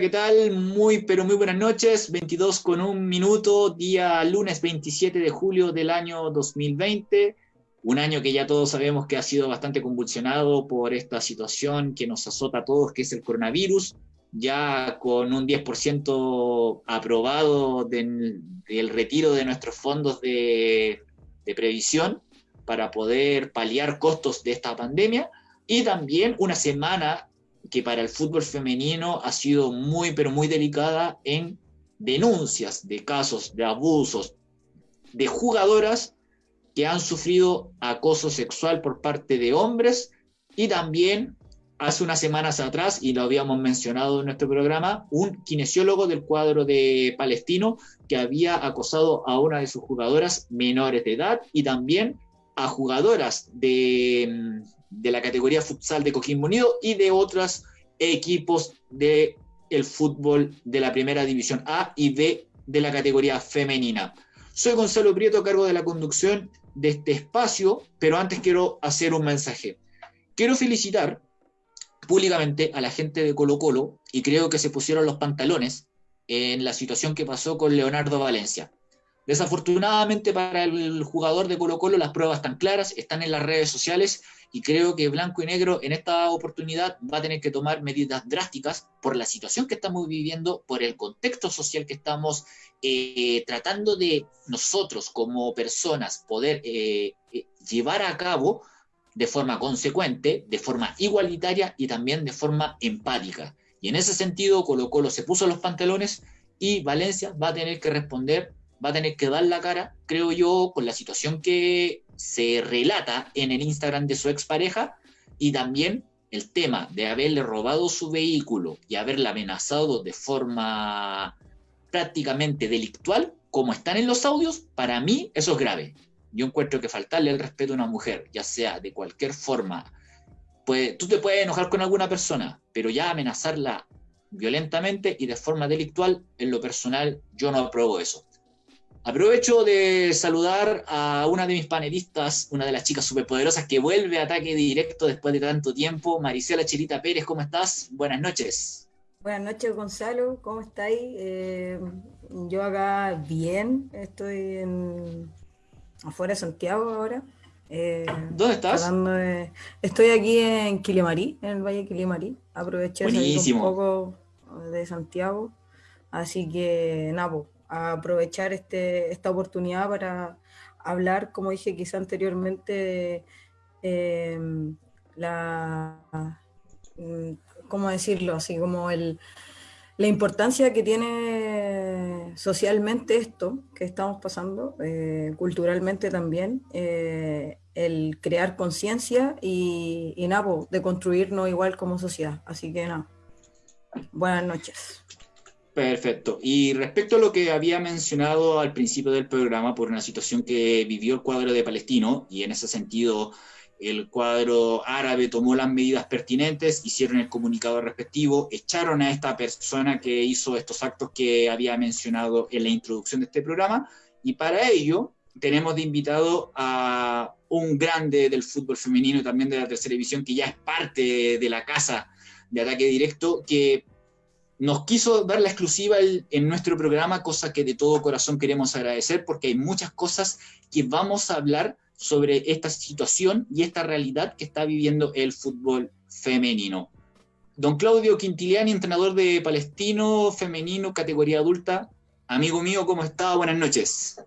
¿qué tal? Muy, pero muy buenas noches. 22 con un minuto, día lunes 27 de julio del año 2020. Un año que ya todos sabemos que ha sido bastante convulsionado por esta situación que nos azota a todos, que es el coronavirus. Ya con un 10% aprobado del, retiro de nuestros fondos de, de previsión para poder paliar costos de esta pandemia. Y también una semana que para el fútbol femenino ha sido muy, pero muy delicada en denuncias de casos de abusos de jugadoras que han sufrido acoso sexual por parte de hombres y también hace unas semanas atrás, y lo habíamos mencionado en nuestro programa, un kinesiólogo del cuadro de Palestino que había acosado a una de sus jugadoras menores de edad y también a jugadoras de, de la categoría futsal de Coquimbo Unido y de otros equipos del el fútbol de la primera división A y B de la categoría femenina. Soy Gonzalo Prieto, a cargo de la conducción de este espacio, pero antes quiero hacer un mensaje. Quiero felicitar públicamente a la gente de Colo Colo y creo que se pusieron los pantalones en la situación que pasó con Leonardo Valencia. Desafortunadamente para el jugador de Colo Colo las pruebas están claras, están en las redes sociales y creo que Blanco y Negro en esta oportunidad va a tener que tomar medidas drásticas por la situación que estamos viviendo, por el contexto social que estamos eh, tratando de nosotros como personas poder eh, eh, llevar a cabo de forma consecuente, de forma igualitaria y también de forma empática. Y en ese sentido, Colo Colo se puso los pantalones y Valencia va a tener que responder, va a tener que dar la cara, creo yo, con la situación que se relata en el Instagram de su expareja y también el tema de haberle robado su vehículo y haberla amenazado de forma prácticamente delictual, como están en los audios, para mí eso es grave. Yo encuentro que faltarle el respeto a una mujer, ya sea de cualquier forma, pues tú te puedes enojar con alguna persona, pero ya amenazarla violentamente y de forma delictual, en lo personal, yo no apruebo eso. Aprovecho de saludar a una de mis panelistas, una de las chicas superpoderosas que vuelve a ataque directo después de tanto tiempo, Maricela Chilita Pérez, ¿cómo estás? Buenas noches. Buenas noches, Gonzalo, ¿cómo estáis? Eh, yo acá bien, estoy en, afuera de Santiago ahora. Eh, ¿Dónde estás? estoy aquí en Quilimarí, en el Valle de Quilimarí. Aproveché un poco de Santiago, así que pues, aprovechar este, esta oportunidad para hablar, como dije quizá anteriormente, em, la, mm, ¿cómo decirlo? Así como el, la importancia que tiene socialmente esto que estamos pasando, eh, culturalmente también, eh, el crear conciencia y, y nada, de construirnos igual como sociedad. Así que nada, buenas noches. Perfecto. Y respecto a lo que había mencionado al principio del programa, por una situación que vivió el cuadro de Palestino, y en ese sentido el cuadro árabe tomó las medidas pertinentes, hicieron el comunicado respectivo, echaron a esta persona que hizo estos actos que había mencionado en la introducción de este programa, y para ello tenemos de invitado a un grande del fútbol femenino también de la tercera división, que ya es parte de la casa de ataque directo, que nos quiso dar la exclusiva en nuestro programa, cosa que de todo corazón queremos agradecer porque hay muchas cosas que vamos a hablar sobre esta situación y esta realidad que está viviendo el fútbol femenino. Don Claudio Quintiliani, entrenador de Palestino femenino, categoría adulta. Amigo mío, ¿cómo está? Buenas noches.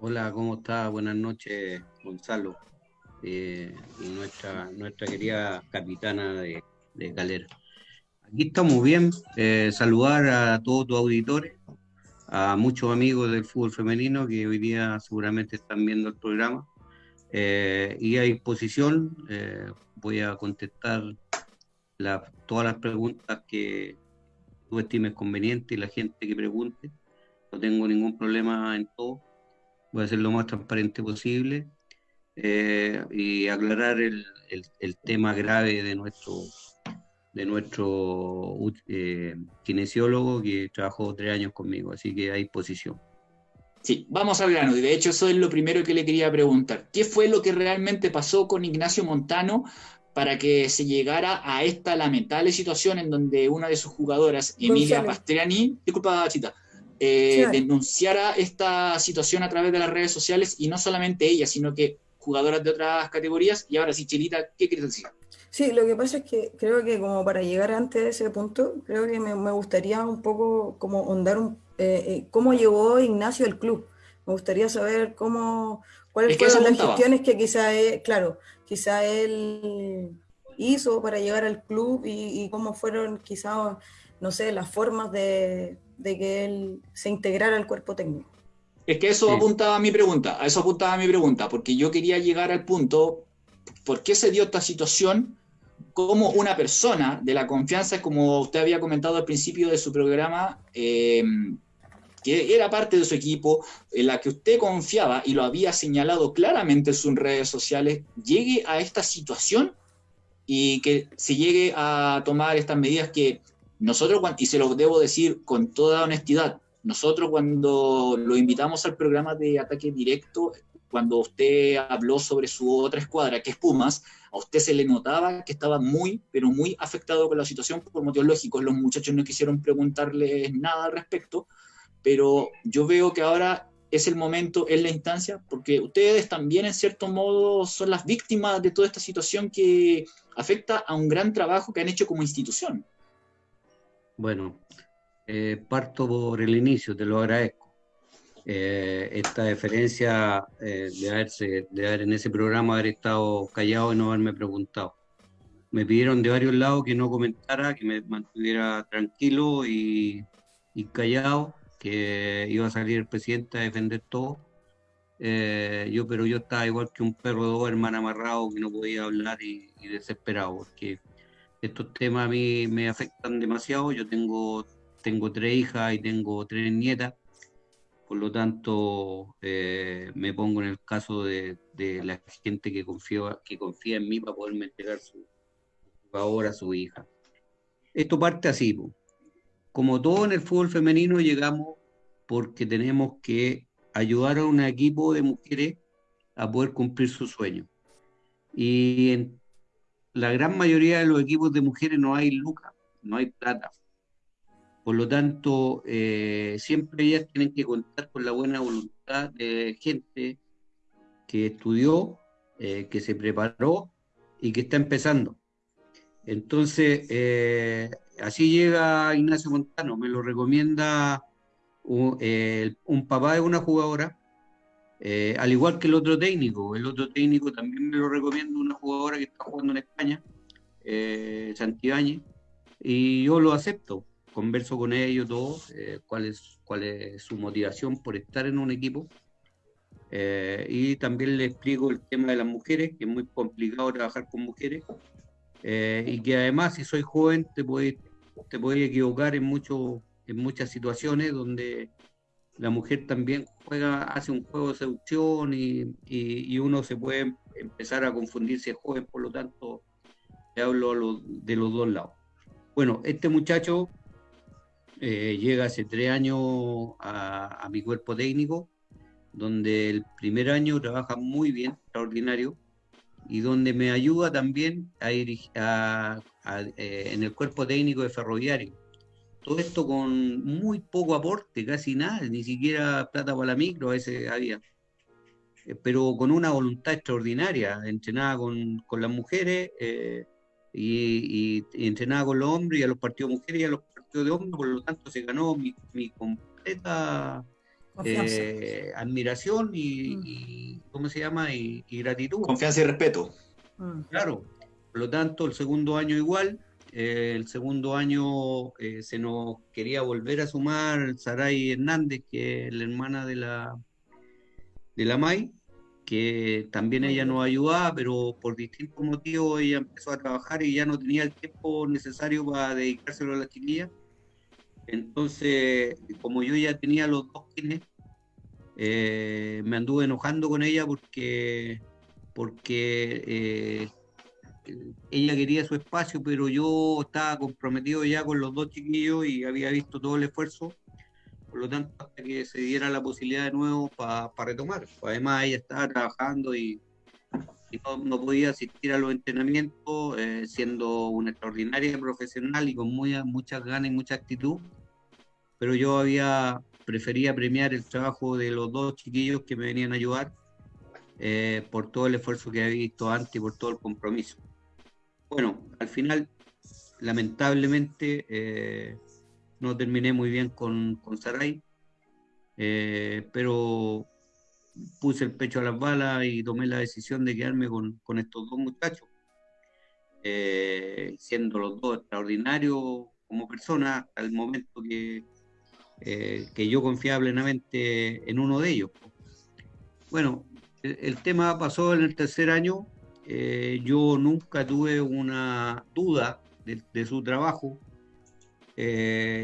Hola, ¿cómo está? Buenas noches, Gonzalo. Eh, y nuestra, querida capitana de Galera. Aquí estamos bien. Eh, saludar a todos tus auditores, a muchos amigos del fútbol femenino que hoy día seguramente están viendo el programa. Eh, y a disposición eh, voy a contestar todas las preguntas que tú estimes conveniente y la gente que pregunte. No tengo ningún problema en todo. Voy a ser lo más transparente posible y aclarar el, el tema grave de nuestro de nuestro eh, kinesiólogo que trabajó tres años conmigo, así que hay posición. Sí, vamos al grano, y de hecho eso es lo primero que le quería preguntar. ¿Qué fue lo que realmente pasó con Ignacio Montano para que se llegara a esta lamentable situación en donde una de sus jugadoras, Emilia Pastriani, disculpa, Chita, eh, denunciara esta situación a través de las redes sociales y no solamente ella, sino que jugadoras de otras categorías. Y ahora sí, Chilita, ¿qué quieres decir? Sí, lo que pasa es que creo que como para llegar antes de ese punto, creo que me, gustaría un poco como ondar un, eh, eh, cómo llegó Ignacio al club. Me gustaría saber cómo, cuáles fueron las gestiones que quizá él, claro, quizá él hizo para llegar al club y, cómo fueron quizá, no sé, las formas de, que él se integrara al cuerpo técnico. Es que eso apuntaba a mi pregunta, a eso apuntaba mi pregunta, porque yo quería llegar al punto, ¿por qué se dio esta situación? Como una persona de la confianza, como usted había comentado al principio de su programa, eh, que era parte de su equipo, en la que usted confiaba y lo había señalado claramente en sus redes sociales, llegue a esta situación y que se llegue a tomar estas medidas que nosotros, y se lo debo decir con toda honestidad, nosotros cuando lo invitamos al programa de ataque directo, cuando usted habló sobre su otra escuadra, que es Pumas, a usted se le notaba que estaba muy, pero muy afectado con la situación por motivos lógicos. Los muchachos no quisieron preguntarle nada al respecto, pero yo veo que ahora es el momento, es la instancia, porque ustedes también en cierto modo son las víctimas de toda esta situación que afecta a un gran trabajo que han hecho como institución. Bueno, eh, parto por el inicio, te lo agradezco. Eh, esta diferencia eh, de, haberse, de haber en ese programa haber estado callado y no haberme preguntado. Me pidieron de varios lados que no comentara, que me mantuviera tranquilo y, y callado que iba a salir el presidente a defender todo. Eh, yo, pero yo estaba igual que un perro de dos hermanas amarrado que no podía hablar y, desesperado, porque estos temas a mí me afectan demasiado. Yo tengo, tengo tres hijas y tengo tres nietas, por lo tanto eh, me pongo en el caso de, la gente que confía, en mí para poderme entregar su favor a su hija. Esto parte así, como todo en el fútbol femenino, llegamos porque tenemos que ayudar a un equipo de mujeres a poder cumplir su sueño. Y en la gran mayoría de los equipos de mujeres no hay lucas, no hay plata. Por lo tanto, eh, siempre ellas tienen que contar con la buena voluntad de gente que estudió, eh, que se preparó y que está empezando. Entonces, eh, así llega Ignacio Montano, me lo recomienda un, papá de una jugadora, al igual que el otro técnico. El otro técnico también me lo recomienda una jugadora que está jugando en España, Santibáñez, y yo lo acepto. Converso con ellos todos, eh, cuál, es, cuál es su motivación por estar en un equipo. Eh, y también le explico el tema de las mujeres, que es muy complicado trabajar con mujeres. y que además si soy joven te puede te puede equivocar en, mucho, en muchas situaciones donde la mujer también juega, hace un juego de seducción y, y, uno se puede empezar a confundirse joven, por lo tanto, te hablo de los dos lados. Bueno, este muchacho eh, llega hace tres años a, mi cuerpo técnico, donde el primer año trabaja muy bien, extraordinario, y donde me ayuda también a, a, eh, en el cuerpo técnico de ferroviario. Todo esto con muy poco aporte, casi nada, ni siquiera plata para la micro a veces había. Eh, pero con una voluntad extraordinaria, entrenada con, con las mujeres eh, y, entrenada con los hombres y a los partidos mujeres y a los de hombres, por lo tanto se ganó mi, mi completa admiración y, mm. y, ¿cómo se llama? Y, gratitud. Confianza y respeto. Mm. Claro, por lo tanto, el segundo año igual, eh, el segundo año eh, se nos quería volver a sumar Saray Hernández, que es la hermana de la, de la May, que también ella nos ayudaba, pero por distintos motivos ella empezó a trabajar y ya no tenía el tiempo necesario para dedicárselo a la chiquilla. Entonces, como yo ya tenía los dos kines, eh, me anduve enojando con ella porque, porque ella quería su espacio, pero yo estaba comprometido ya con los dos chiquillos y había visto todo el esfuerzo. Por lo tanto, hasta que se diera la posibilidad de nuevo para retomar. Además, ella estaba trabajando y, y no, podía asistir a los entrenamientos, eh, siendo una extraordinaria profesional y con muy, muchas ganas y mucha actitud. Pero yo había prefería premiar el trabajo de los dos chiquillos que me venían a ayudar eh, por todo el esfuerzo que había visto antes y por todo el compromiso. Bueno, al final, lamentablemente, eh, no terminé muy bien con, con Saray, pero puse el pecho a las balas y tomé la decisión de quedarme con, con estos dos muchachos, eh, siendo los dos extraordinarios como personas al momento que, eh, que yo confiaba plenamente en uno de ellos. Bueno, el, tema pasó en el tercer año, eh, yo nunca tuve una duda de, su trabajo,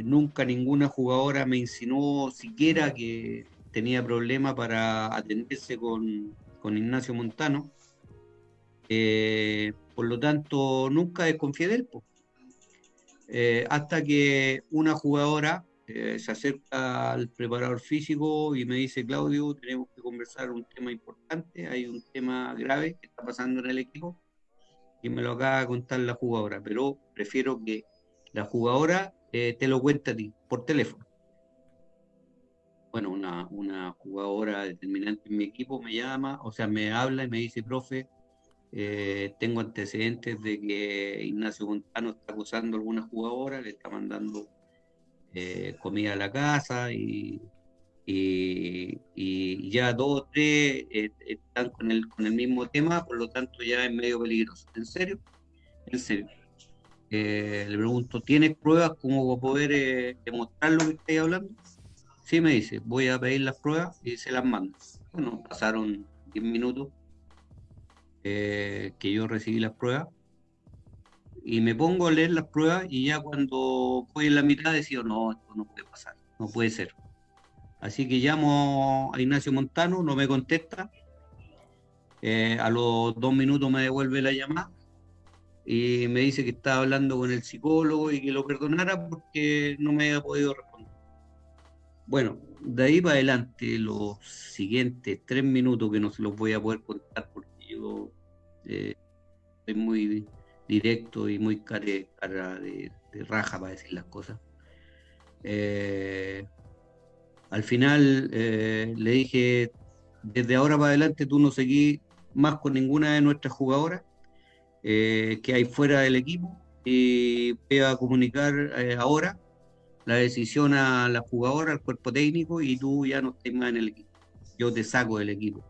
nunca ninguna jugadora me insinuó siquiera que tenía problemas para atenderse con, con Ignacio Montano. Eh, por lo tanto, nunca desconfié de él. Eh, hasta que una jugadora eh, se acerca al preparador físico y me dice, Claudio, tenemos que conversar un tema importante, hay un tema grave que está pasando en el equipo y me lo acaba de contar la jugadora, pero prefiero que la jugadora te lo cuente a ti por teléfono bueno, una, una jugadora determinante en mi equipo me llama, o sea, me habla y me dice, profe, eh, tengo antecedentes de que Ignacio Montano está acusando a alguna jugadora, le está mandando eh, comida a la casa y, y, ya dos o tres eh, están con el, con el mismo tema, por lo tanto ya es medio peligroso. ¿En serio? En serio. le pregunto, ¿tienes pruebas como poder demostrar lo que estáis hablando? Sí, me dice, voy a pedir las pruebas y se las mando. Bueno, pasaron 10 minutos eh, que yo recibí las pruebas y me pongo a leer las pruebas y ya cuando voy en la mitad decido, no, esto no puede pasar, no puede ser. Así que llamo a Ignacio Montano, no me contesta. Eh, a los dos minutos me devuelve la llamada y me dice que estaba hablando con el psicólogo y que lo perdonara porque no me había podido responder. Bueno, de ahí para adelante, los siguientes tres minutos que no se los voy a poder contar porque yo eh, soy muy directo y muy cara, de, raja para decir las cosas. Eh, al final eh, le dije, desde ahora para adelante tú no seguís más con ninguna de nuestras jugadoras que hay fuera del equipo y voy a comunicar ahora la decisión a la jugadora, al cuerpo técnico, y tú ya no estás más en el equipo. Yo te saco del equipo.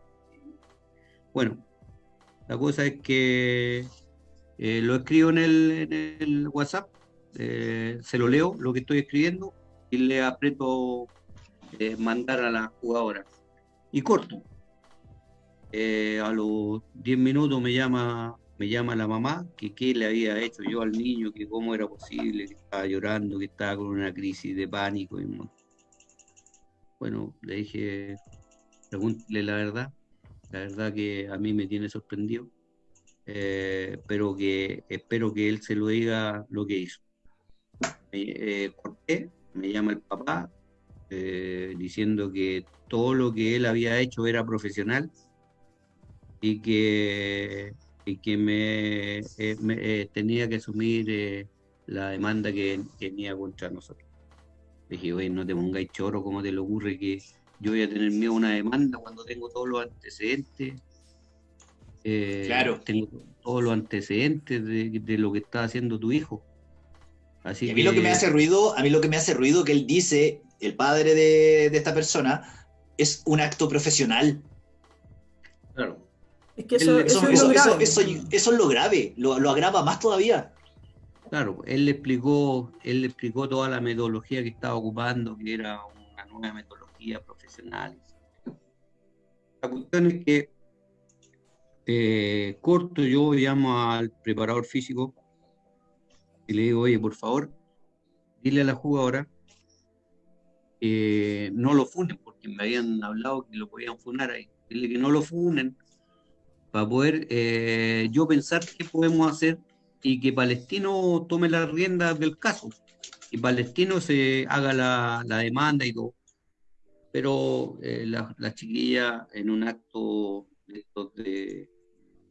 Bueno, la cosa es que eh, lo escribo en el, WhatsApp, eh, se lo leo, lo que estoy escribiendo, y le aprieto eh, mandar a la jugadora. Y corto. a los 10 minutos me llama me llama la mamá que qué le había hecho yo al niño, que cómo era posible, que estaba llorando, que estaba con una crisis de pánico. Y bueno, le dije, pregúntele la verdad, la verdad que a mí me tiene sorprendido, eh, pero que espero que él se lo diga lo que hizo. Eh, corté, me llama el papá, eh, diciendo que todo lo que él había hecho era profesional y que y que me, eh, eh, tenía que asumir eh, la demanda que, tenía contra nosotros. Dije, oye, no te pongáis choro, ¿cómo te le ocurre que yo voy a tener miedo a una demanda cuando tengo todos los antecedentes? Claro. Tengo todos los antecedentes de, lo que está haciendo tu hijo. Así a mí lo que me hace ruido, a mí lo que me hace ruido que él dice, el padre de, de esta persona, es un acto profesional. Claro. Es que eso, eso, es, lo grave. eso, es lo grave, lo, agrava más todavía. Claro, él le explicó, él le explicó toda la metodología que estaba ocupando, que era una nueva metodología profesional. La cuestión es que eh, corto, yo llamo al preparador físico y le digo, oye, por favor, dile a la jugadora que no lo funen, porque me habían hablado que lo podían funar ahí. Dile que no lo funen, para poder eh, yo pensar qué podemos hacer y que Palestino tome las riendas del caso y Palestino se haga la, demanda y todo. Pero eh, la, chiquilla en un acto de,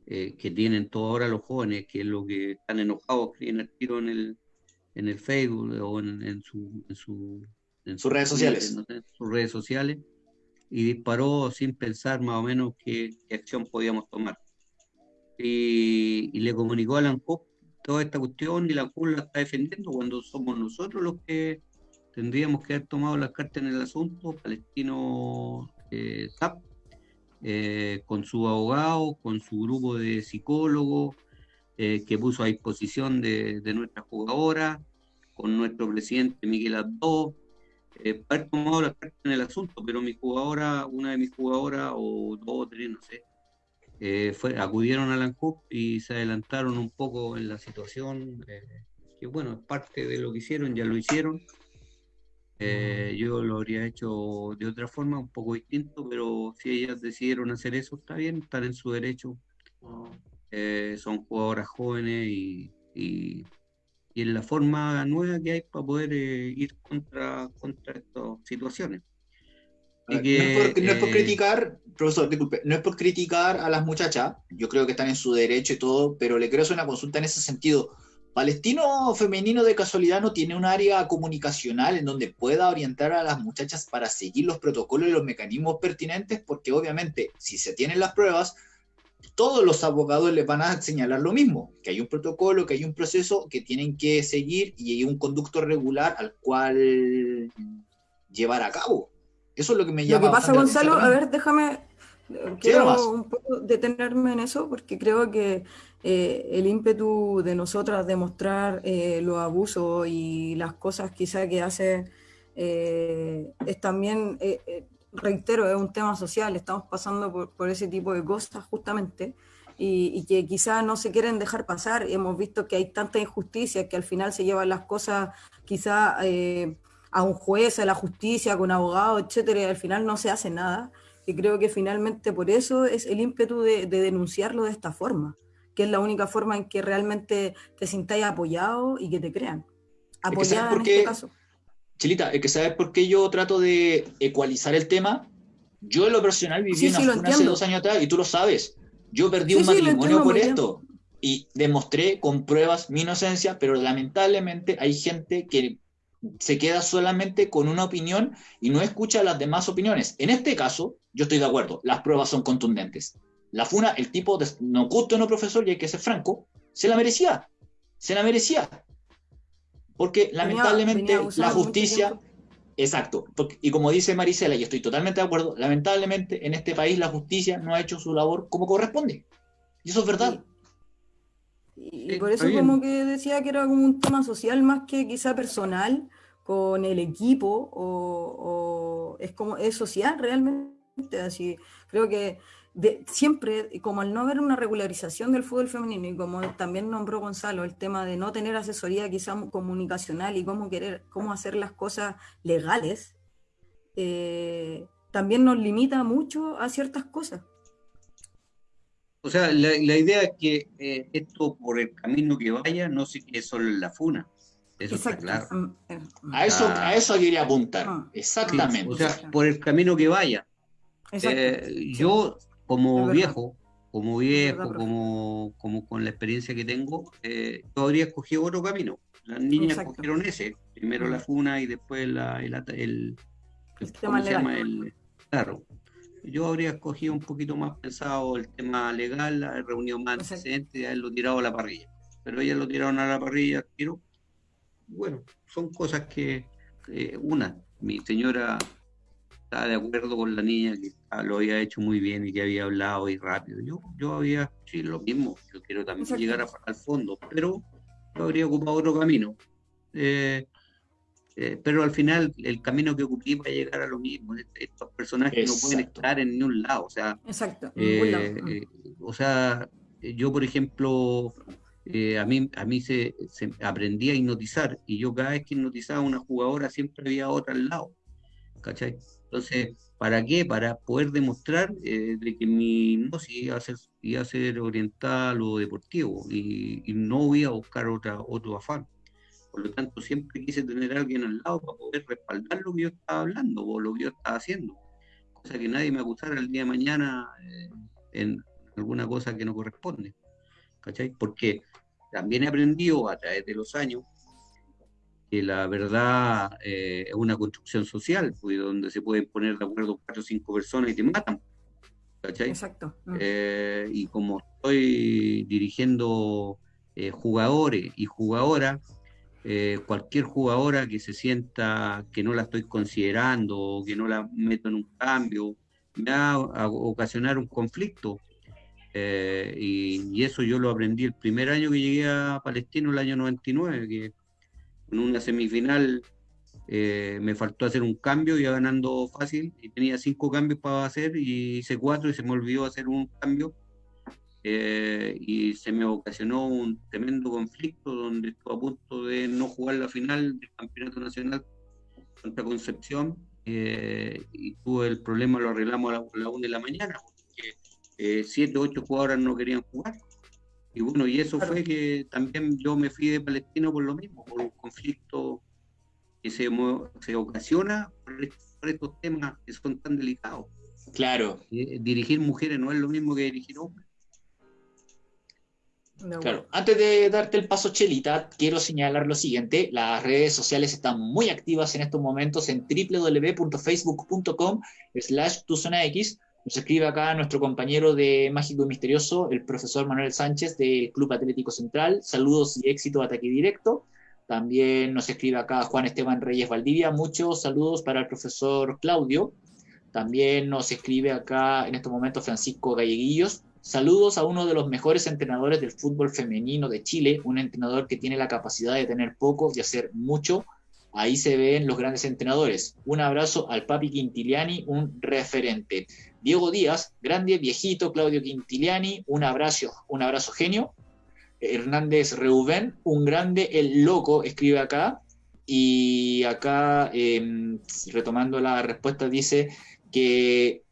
eh, que tienen todos ahora los jóvenes, que es lo que están enojados, que el tiro en el, en el Facebook o en, su, en, sus redes sociales. sus redes sociales, y disparó sin pensar más o menos qué, acción podíamos tomar. Y, le comunicó a Alan toda esta cuestión y la CUP la está defendiendo cuando somos nosotros los que tendríamos que haber tomado las cartas en el asunto, Palestino eh, eh, con su abogado, con su grupo de psicólogos eh, que puso a disposición de, nuestra jugadora, con nuestro presidente Miguel Abdo, eh, haber tomado la carta en el asunto, pero mi jugadora, una de mis jugadoras, o dos o tres, no sé, eh, fue, acudieron a la y se adelantaron un poco en la situación, que bueno, parte de lo que hicieron, ya lo hicieron, eh, yo lo habría hecho de otra forma, un poco distinto, pero si ellas decidieron hacer eso, está bien, están en su derecho. Eh, son jugadoras jóvenes y, y, es la forma nueva que hay para poder eh, ir contra, contra estas situaciones. no, es por, no, es por, criticar, profesor, disculpe, no es por criticar a las muchachas, yo creo que están en su derecho y todo, pero le quiero hacer una consulta en ese sentido. Palestino femenino de casualidad no tiene un área comunicacional en donde pueda orientar a las muchachas para seguir los protocolos y los mecanismos pertinentes, porque obviamente si se tienen las pruebas, todos los abogados les van a señalar lo mismo, que hay un protocolo, que hay un proceso que tienen que seguir y hay un conducto regular al cual llevar a cabo. Eso es lo que me llama. Lo que pasa, Gonzalo, a ver, déjame, quiero un poco detenerme en eso, porque creo que eh, el ímpetu de nosotras de mostrar eh, los abusos y las cosas quizá que hace eh, es también, reitero, es un tema social, estamos pasando por, ese tipo de cosas justamente. Y, que quizá no se quieren dejar pasar. Hemos visto que hay tanta injusticia que al final se llevan las cosas quizá a un juez, a la justicia, con abogado, etcétera, y al final no se hace nada. Y creo que finalmente por eso es el ímpetu de denunciarlo de esta forma que es la única forma en que realmente te sintáis apoyado y que te crean. Apoyada en este caso. Chilita, es que sabes por qué yo trato de ecualizar el tema. Yo en lo personal viví en una hace dos años atrás y tú lo sabes. Yo perdí un matrimonio por esto y demostré con pruebas mi inocencia, pero lamentablemente hay gente que se queda solamente con una opinión y no escucha las demás opiniones. En este caso, yo estoy de acuerdo, las pruebas son contundentes. La funa, el tipo, de, no gusto no profesor, y hay que ser franco, se la merecía. Se la merecía. Porque lamentablemente la justicia. Exacto. y como dice Marisela, y estoy totalmente de acuerdo, lamentablemente en este país la justicia no ha hecho su labor como corresponde. Y eso es verdad. Y, por eso como que decía que era como un tema social más que quizá personal con el equipo o, o es como es social realmente así creo que siempre, como al no haber una regularización del fútbol femenino y como también nombró Gonzalo, el tema de no tener asesoría quizá comunicacional y cómo querer, cómo hacer las cosas legales, eh, también nos limita mucho a ciertas cosas. O sea, la, idea es que eh, esto por el camino que vaya no se quede solo en la funa. Eso está claro. Mm, eh, a, eso, a eso quería apuntar. Ah. Exactamente. o sea, por el camino que vaya. Yo como viejo, como viejo, como, como con la experiencia que tengo, eh, yo habría escogido otro camino. Las niñas escogieron ese, primero la funa y después la, el, el, ¿cómo se llama? El, claro. Yo habría escogido un poquito más pensado el tema legal, la reunión más antecedente y haberlo tirado a la parrilla. Pero ellas lo tiraron a la parrilla, tiro. Bueno, son cosas que, eh, una, mi señora estaba de acuerdo con la niña que lo había hecho muy bien y que había hablado y rápido. Yo, yo había, sí, lo mismo, yo quiero también llegar al fondo, pero yo habría ocupado otro camino. Eh, eh, pero al final el camino que ocupé va a llegar a lo mismo. Estos personajes no pueden estar en ningún lado. O sea, Exacto. Eh, o sea yo, por ejemplo, a mí, a mí se, se, aprendí a hipnotizar y yo cada vez que hipnotizaba a una jugadora siempre había otra al lado. ¿Cachai? Entonces, ¿para qué? Para poder demostrar eh, de que mi hipnosis iba a ser, iba a ser orientada lo deportivo y, no voy a buscar otra, otro afán. Por lo tanto, siempre quise tener alguien al lado para poder respaldar lo que yo estaba hablando o lo que yo estaba haciendo. Cosa que nadie me acusara el día de mañana eh, en alguna cosa que no corresponde. ¿Cachai? Porque también he aprendido a través de los años que la verdad eh, es una construcción social, pues, donde se pueden poner de acuerdo cuatro o cinco personas y te matan. ¿Cachai? Exacto. Mm. Eh, y como estoy dirigiendo eh, jugadores y jugadoras, cualquier jugadora que se sienta que no la estoy considerando o que no la meto en un cambio, me va a ocasionar un conflicto. y, y, eso yo lo aprendí el primer año que llegué a Palestino, el año 99, que en una semifinal eh, me faltó hacer un cambio, iba ganando fácil y tenía cinco cambios para hacer y hice cuatro y se me olvidó hacer un cambio. Eh, y se me ocasionó un tremendo conflicto donde estuve a punto de no jugar la final del campeonato nacional contra Concepción eh, y tuve el problema, lo arreglamos a la, una de la mañana porque siete, ocho jugadores no querían jugar y bueno, y eso fue que también yo me fui de Palestino por lo mismo, por un conflicto que se, se ocasiona por, estos temas que son tan delicados. Claro. Eh, dirigir mujeres no es lo mismo que dirigir hombres. claro. Antes de darte el paso, Chelita, quiero señalar lo siguiente. Las redes sociales están muy activas en estos momentos en www.facebook.com slash X nos escribe acá nuestro compañero de Mágico y Misterioso, el profesor Manuel Sánchez del Club Atlético Central. Saludos y éxito, ataque directo. También nos escribe acá Juan Esteban Reyes Valdivia. Muchos saludos para el profesor Claudio. También nos escribe acá en este momento Francisco Galleguillos. Saludos a uno de los mejores entrenadores del fútbol femenino de Chile, un entrenador que tiene la capacidad de tener poco y hacer mucho. Ahí se ven los grandes entrenadores. Un abrazo al Papi Quintiliani, un referente. Diego Díaz, grande, viejito, Claudio Quintiliani, un abrazo, un abrazo genio. Hernández Reubén, un grande, el loco, escribe acá. Y acá, em, retomando la respuesta, dice que,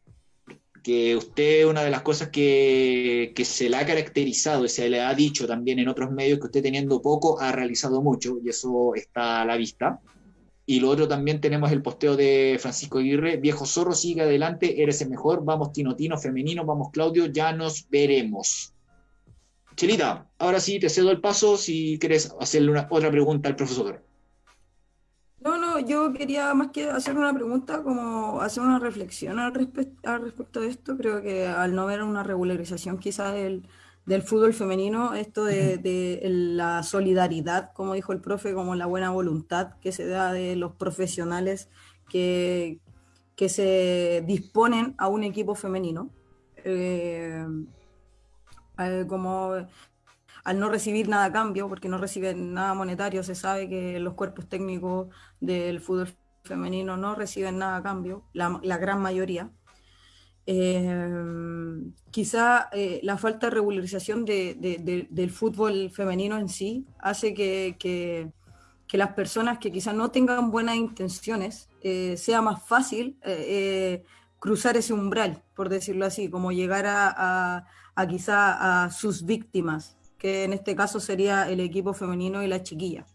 que usted, una de las cosas que, que se le ha caracterizado y se le ha dicho también en otros medios, que usted teniendo poco ha realizado mucho, y eso está a la vista. Y lo otro también tenemos el posteo de Francisco Aguirre, viejo zorro, sigue adelante, eres el mejor, vamos Tinotino femenino, vamos Claudio, ya nos veremos. Chelita, ahora sí te cedo el paso si quieres hacerle una, otra pregunta al profesor. No, no, yo quería más que hacer una pregunta, como hacer una reflexión al, al respecto de esto. Creo que al no ver una regularización quizás del del fútbol femenino, esto de, la solidaridad, como dijo el profe, como la buena voluntad que se da de los profesionales que, que se disponen a un equipo femenino. Eh, eh, como al no recibir nada a cambio, porque no reciben nada monetario, se sabe que los cuerpos técnicos del fútbol femenino no reciben nada a cambio, la, la gran mayoría. Eh, quizá eh, la falta de regularización del fútbol femenino en sí hace que, las personas que quizás no tengan buenas intenciones eh, sea más fácil eh, cruzar ese umbral, por decirlo así, como llegar a, a, quizá a sus víctimas, que en este caso sería el equipo femenino y la chiquilla.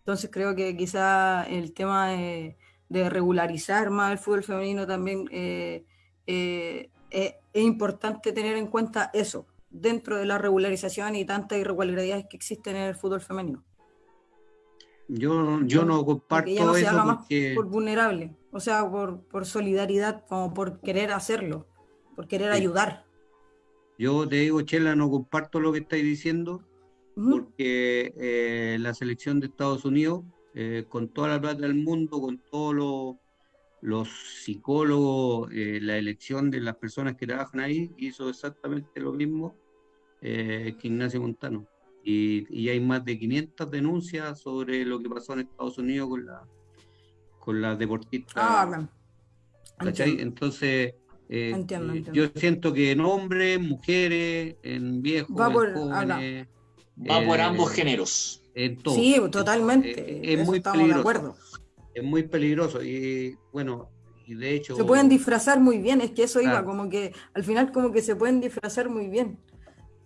Entonces creo que quizá el tema de regularizar más el fútbol femenino también eh, eh, es importante tener en cuenta eso dentro de la regularización y tantas irregularidades que existen en el fútbol femenino. Yo, yo no comparto no se haga más por vulnerable, o sea, por, por, solidaridad, como por querer hacerlo, por querer ayudar. Yo te digo, Chela, no comparto lo que estáis diciendo, porque eh, la selección de Estados Unidos, con toda la plata del mundo, con todos los los psicólogos, eh, la elección de las personas que trabajan ahí, hizo exactamente lo mismo eh, que Ignacio Montano. Y, hay más de 500 denuncias sobre lo que pasó en Estados Unidos con la con las deportistas. Ah, Entonces, eh, yo siento que en hombres, mujeres, en viejos, va por, jóvenes, va por ambos géneros. En todo. Sí, totalmente. es muy estamos de acuerdo es muy peligroso y bueno, y de hecho... Se pueden disfrazar muy bien, es que eso iba, como que al final como que se pueden disfrazar muy bien.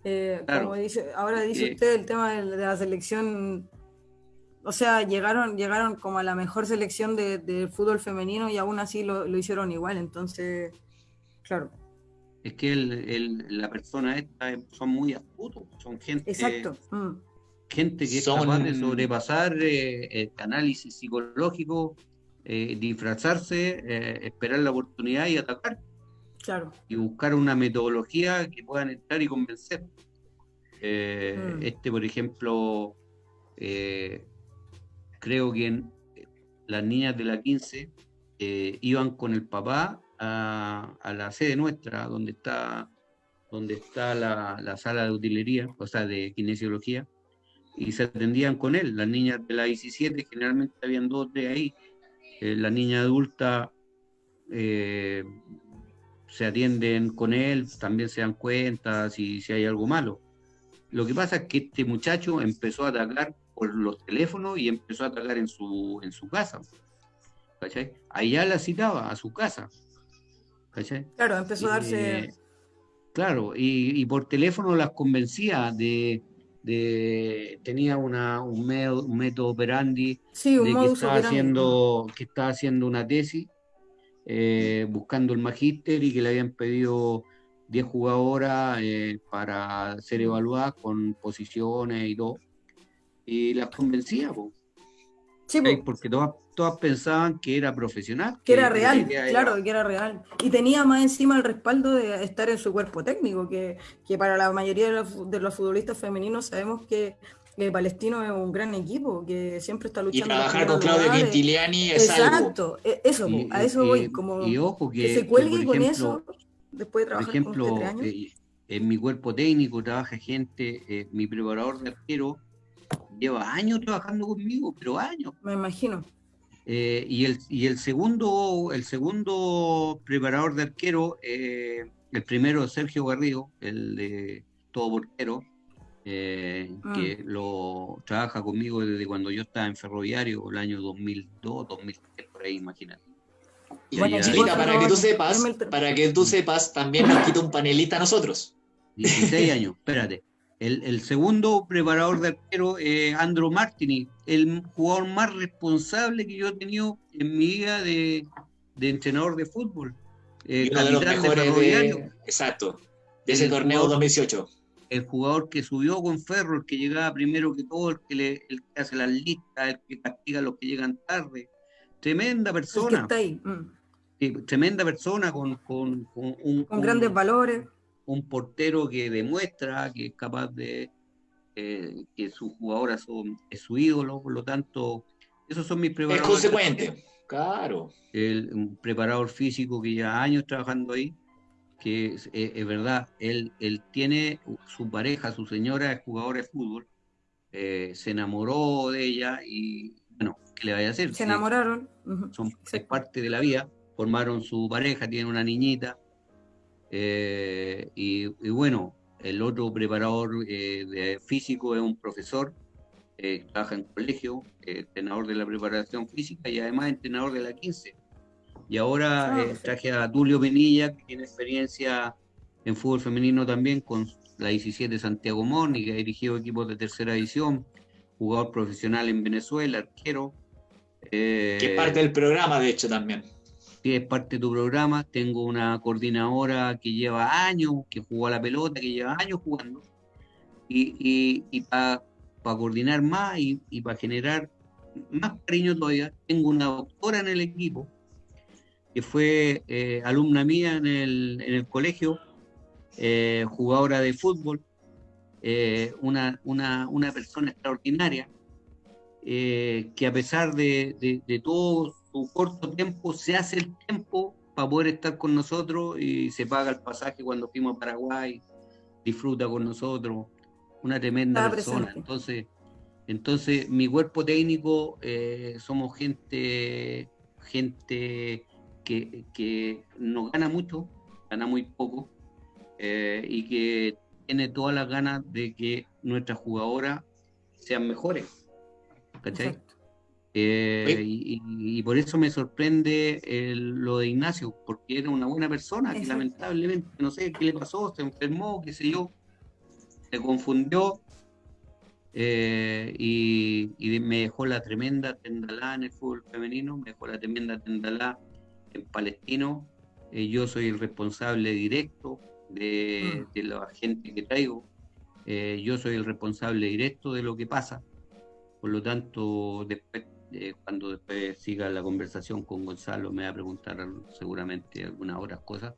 Eh, como dice, ahora dice usted el tema de, la selección, o sea, llegaron, llegaron como a la mejor selección de, fútbol femenino y aún así lo, hicieron igual, entonces, claro. es que la persona esta son muy astutos, son gente. Exacto. Mm. Gente que es capaz de sobrepasar eh, el análisis psicológico, eh, disfrazarse, eh, esperar la oportunidad y atacar. Claro. Y buscar una metodología que puedan entrar y convencer. Mm. Este, por ejemplo, creo que en, las niñas de la 15 iban con el papá a, la sede nuestra, donde está, donde está la, sala de utilería, o sea, de kinesiología, y se atendían con él. Las niñas de la 17, generalmente habían dos de ahí. Eh, la niña adulta eh, se atienden con él, también se dan cuenta si, si hay algo malo. Lo que pasa es que este muchacho empezó a atacar por los teléfonos y empezó a atacar en su, en su casa. ¿cachai? Allá la citaba a su casa. Claro, empezó a darse... Eh, claro, y, por teléfono las convencía de, tenía una, un, método operandi de que, estaba haciendo, que estaba haciendo una tesis eh, buscando el magíster y que le habían pedido 10 jugadoras eh, para ser evaluadas con posiciones y todo. Y las convencía, Sí, porque todas, todas pensaban que era profesional. Que, era real, claro, que era real. Y tenía más encima el respaldo de estar en su cuerpo técnico, que, que para la mayoría de los, de los futbolistas femeninos sabemos que Palestino es un gran equipo que siempre está luchando. Y trabajar con Claudio Quintiliani es Exacto, e, eso, a eso voy. Como y ojo que, se cuelgue con eso después de trabajar por ejemplo, con años. Eh, en mi cuerpo técnico trabaja gente, eh, mi preparador de arquero lleva años trabajando conmigo, pero años. Me imagino. Eh, y, el, y el segundo, el segundo preparador de arquero, eh, el primero Sergio Garrido, el de todo portero, eh, que mm. lo trabaja conmigo desde cuando yo estaba en ferroviario, el año 2002, 2003, por ahí, imagínate. Y para que tú sepas, para que tú sepas, también nos quita un panelista a nosotros. 16 años, espérate. El, segundo preparador de arquero es Andro Martini, el jugador más responsable que yo he tenido en mi vida de, entrenador de fútbol. Eh, uno de los mejores de, exacto, de ese torneo 2018. El jugador que subió con Ferro, el que llegaba primero que todo, el que, le, el que hace las listas, el que castiga a los que llegan tarde. Tremenda persona. está ahí. Mm. tremenda persona con, con, un, con grandes valores un portero que demuestra que es capaz de eh, que sus jugadoras son es su ídolo, por lo tanto, esos son mis preparadores. Es consecuente, claro. El, un preparador físico que lleva años trabajando ahí, que es, verdad, él, él tiene su pareja, su señora es jugadora de fútbol, eh, se enamoró de ella y, bueno, ¿qué le vaya a hacer? Se enamoraron. Son, es parte de la vida, formaron su pareja, tienen una niñita, eh, y, bueno, el otro preparador eh, de físico es un profesor, eh, trabaja en colegio, entrenador de la preparación física y además entrenador de la 15. Y ahora ah, traje a Tulio Penilla, que tiene experiencia en fútbol femenino también con la 17 Santiago Moni, que ha dirigido equipos de tercera división, jugador profesional en Venezuela, arquero. que es parte del programa, de hecho, también es parte de tu programa. Tengo una coordinadora que lleva años, que jugó a la pelota, que lleva años jugando. Y, y, para coordinar más y, para generar más cariño todavía, tengo una doctora en el equipo, que fue eh, alumna mía en el, en el colegio, eh, jugadora de fútbol, eh, una, una, una, persona extraordinaria, que a pesar de, de, de todo su corto tiempo se hace el tiempo para poder estar con nosotros y se paga el pasaje cuando fuimos a Paraguay, disfruta con nosotros, una tremenda persona. Entonces, entonces mi cuerpo técnico eh, somos gente, gente que, que no gana mucho, gana muy poco eh, y que tiene todas las ganas de que nuestras jugadoras sean mejores. ¿Cachai? Eh, y, por eso me sorprende lo de Ignacio, porque era una buena persona que lamentablemente, no sé qué le pasó, se enfermó, qué sé yo, se confundió eh, y, me dejó la tremenda tendalá en el fútbol femenino, me dejó la tremenda tendalá en Palestino. Eh, yo soy el responsable directo de, mm. de la gente que traigo. Yo soy el responsable directo de lo que pasa. Por lo tanto, después, eh, cuando después siga la conversación con Gonzalo, me va a preguntar seguramente algunas otras cosas.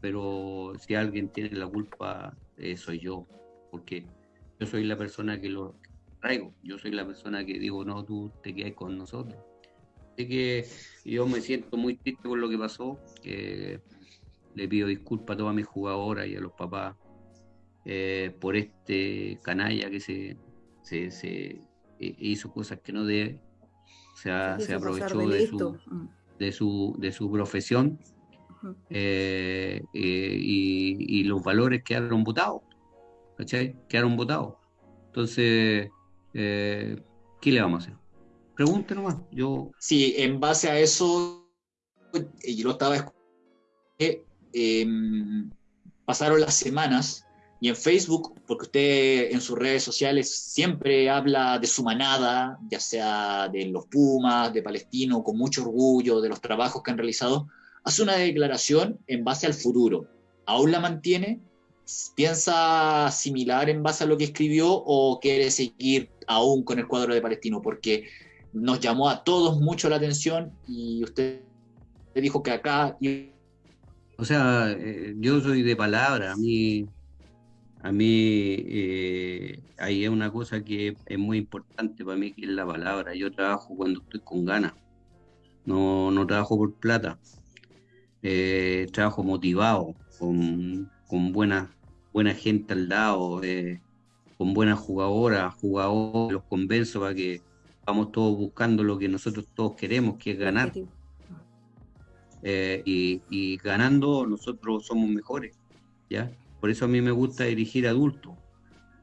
Pero si alguien tiene la culpa, eh, soy yo, porque yo soy la persona que lo traigo. Yo soy la persona que digo, no, tú te quedas con nosotros. Así que yo me siento muy triste por lo que pasó. le pido disculpas a todas mis jugadoras y a los papás eh, por este canalla que se, se, hizo cosas que no debe, o sea, se aprovechó de su, de, su, de su profesión eh, eh, y, los valores quedaron votados, ¿cachai? Quedaron votados. Entonces, ¿qué le vamos a hacer? Pregunte nomás. Yo... Sí, en base a eso, yo lo estaba escuchando, em, pasaron las semanas y en Facebook, porque usted en sus redes sociales siempre habla de su manada, ya sea de los Pumas, de Palestino, con mucho orgullo de los trabajos que han realizado, hace una declaración en base al futuro. ¿Aún la mantiene? ¿Piensa similar en base a lo que escribió o quiere seguir aún con el cuadro de Palestino? Porque nos llamó a todos mucho la atención y usted dijo que acá... O sea, eh, yo soy de palabra, a mí a mí eh, hay una cosa que es muy importante para mí, que es la palabra. Yo trabajo cuando estoy con ganas, no, no trabajo por plata. Eh, trabajo motivado, con, buena, buena gente al lado, eh, con buenas jugadoras, jugadores, los convenzo para que vamos todos buscando lo que nosotros todos queremos, que es ganar. y, y ganando nosotros somos mejores, ¿ya? Por eso a mí me gusta dirigir adultos,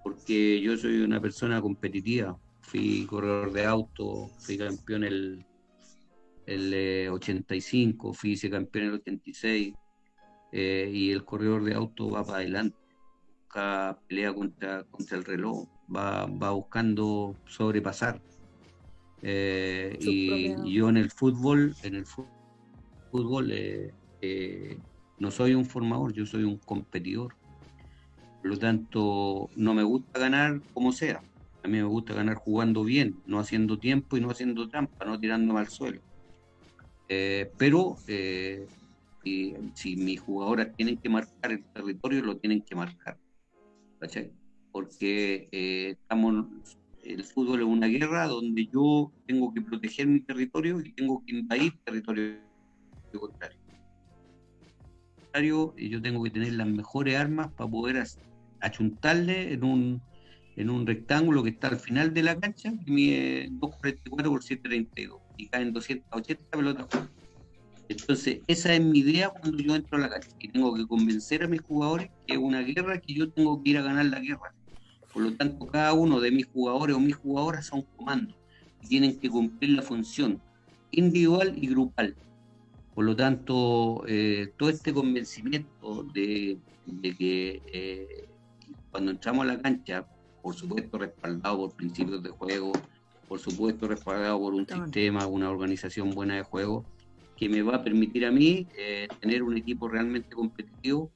porque yo soy una persona competitiva. Fui corredor de auto, fui campeón el, el 85, eh, fui campeón el 86, eh, y el corredor de auto va para adelante, busca pelea contra, contra el reloj, va, va buscando sobrepasar. Eh, y, yo en el fútbol, en el fútbol no soy un formador, yo soy un competidor. Por lo tanto, no me gusta ganar como sea. A mí me gusta ganar jugando bien, no haciendo tiempo y no haciendo trampa, no tirándome al suelo. Eh, pero eh, si mis jugadoras tienen que marcar el territorio, lo tienen que marcar. ¿cachai? Porque eh, estamos, el fútbol es una guerra donde yo tengo que proteger mi territorio y tengo que invadir territorio contrario. Yo tengo que tener las mejores armas para poder hacer achuntarle en un, en un rectángulo que está al final de la cancha, que mide 244 por 732 y caen 280 pelotas. Entonces, esa es mi idea cuando yo entro a la cancha, y tengo que convencer a mis jugadores que es una guerra que yo tengo que ir a ganar la guerra. Por lo tanto, cada uno de mis jugadores o mis jugadoras son comandos y tienen que cumplir la función individual y grupal. Por lo tanto, eh, todo este convencimiento de, que eh, cuando entramos a la cancha, por supuesto respaldado por principios de juego, por supuesto respaldado por un sistema, una organización buena de juego, que me va a permitir a mí eh, tener un equipo realmente competitivo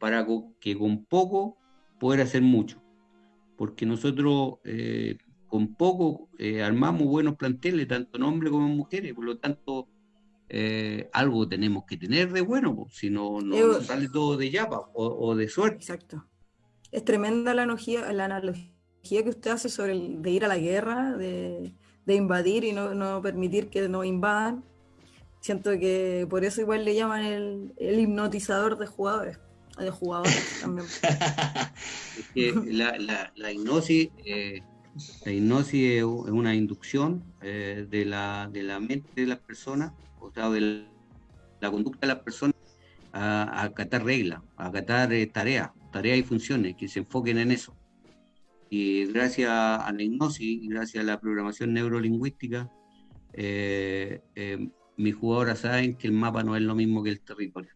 para que con poco poder hacer mucho. Porque nosotros eh, con poco eh, armamos buenos planteles, tanto en hombres como en mujeres, por lo tanto algo tenemos que tener de bueno, si no, no, sale todo de yapa o, o de suerte. Exacto es tremenda la analogía, que usted hace sobre el, de ir a la guerra, de, invadir y no, permitir que nos invadan. Siento que por eso igual le llaman el, hipnotizador de jugadores, de jugadores también. la, hipnosis, eh, la hipnosis es una inducción eh, de, la, de la mente de las personas, o sea, de la, conducta de las personas a, acatar reglas, a acatar eh, tareas tareas y funciones, que se enfoquen en eso. Y gracias a la hipnosis y gracias a la programación neurolingüística, eh, eh, mis jugadoras saben que el mapa no es lo mismo que el territorio.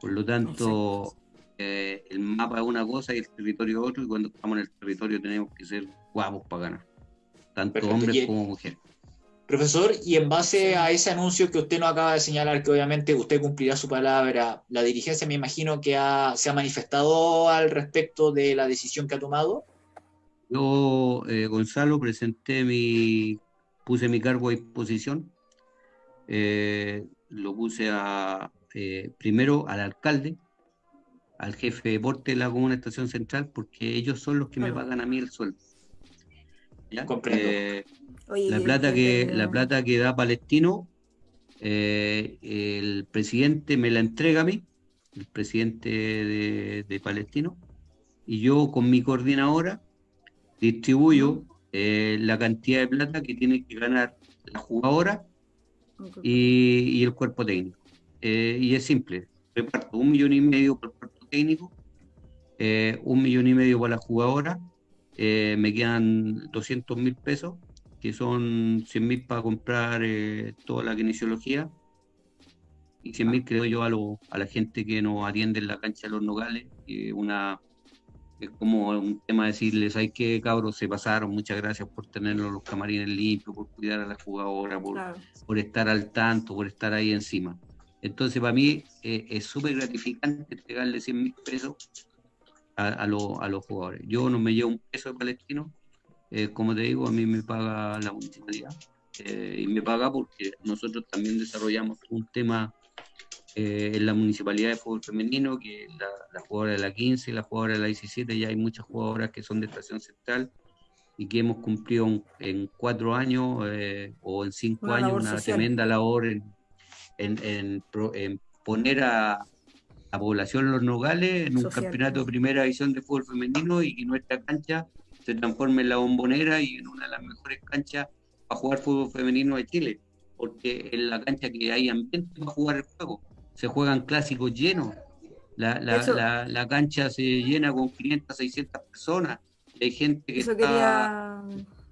Por lo tanto, eh, el mapa es una cosa y el territorio es otro, y cuando estamos en el territorio tenemos que ser guapos para ganar, tanto hombres como mujeres. Profesor, y en base a ese anuncio que usted nos acaba de señalar, que obviamente usted cumplirá su palabra, la dirigencia me imagino que se ha manifestado al respecto de la decisión que ha tomado. Yo, eh, Gonzalo, presenté mi, puse mi cargo a disposición. Eh, lo puse a, eh, primero al alcalde, al jefe de deporte de la Comuna Estación Central, porque ellos son los que me pagan a mí el sueldo. ¿Ya? la plata que la plata que da Palestino, eh, el presidente me la entrega a mí, el presidente de, Palestino, y yo con mi coordinadora distribuyo eh, la cantidad de plata que tiene que ganar la jugadora y, el cuerpo técnico. Eh, y es simple, reparto un millón y medio por el cuerpo técnico, un millón y medio para la jugadora, me quedan 200 mil pesos que son 100 mil para comprar eh, toda la kinesiología y 100 mil creo yo a, lo, a la gente que nos atiende en la cancha de los nogales. una, es como un tema decirles, hay que cabros se pasaron, muchas gracias por tenerlos los camarines limpios, por cuidar a la jugadora, por, por estar al tanto, por estar ahí encima. Entonces para mí eh, es súper gratificante entregarle 100 mil pesos a, a, a los jugadores. Yo no me llevo un peso de palestino, eh, como te digo, a mí me paga la municipalidad eh, y me paga porque nosotros también desarrollamos un tema eh, en la municipalidad de fútbol femenino, que la, la, jugadora de la 15 y la jugadora de la 17, ya hay muchas jugadoras que son de estación central y que hemos cumplido en cuatro años o en cinco años una tremenda labor en, en, en, poner a, la población Los Nogales en un campeonato de primera división de fútbol femenino y que nuestra cancha se transforme en la bombonera y en una de las mejores canchas para jugar fútbol femenino de Chile, porque en la cancha que hay ambiente para jugar el juego, se juegan clásicos llenos, la, la, la, cancha se llena con 500, 600 personas, y hay gente que, está,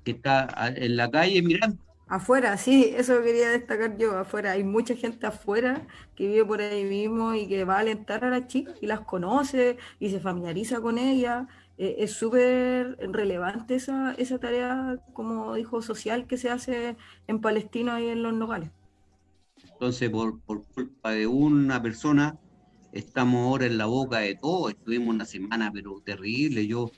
que está en la calle mirando. Afuera, sí, eso quería destacar yo, afuera. Hay mucha gente afuera que vive por ahí mismo y que va a alentar a las chicas y las conoce y se familiariza con ellas eh, es súper relevante esa, esa tarea, como dijo, social que se hace en Palestina y en los nogales. Entonces, por, por culpa de una persona, estamos ahora en la boca de todo. Estuvimos una semana, pero terrible. Yo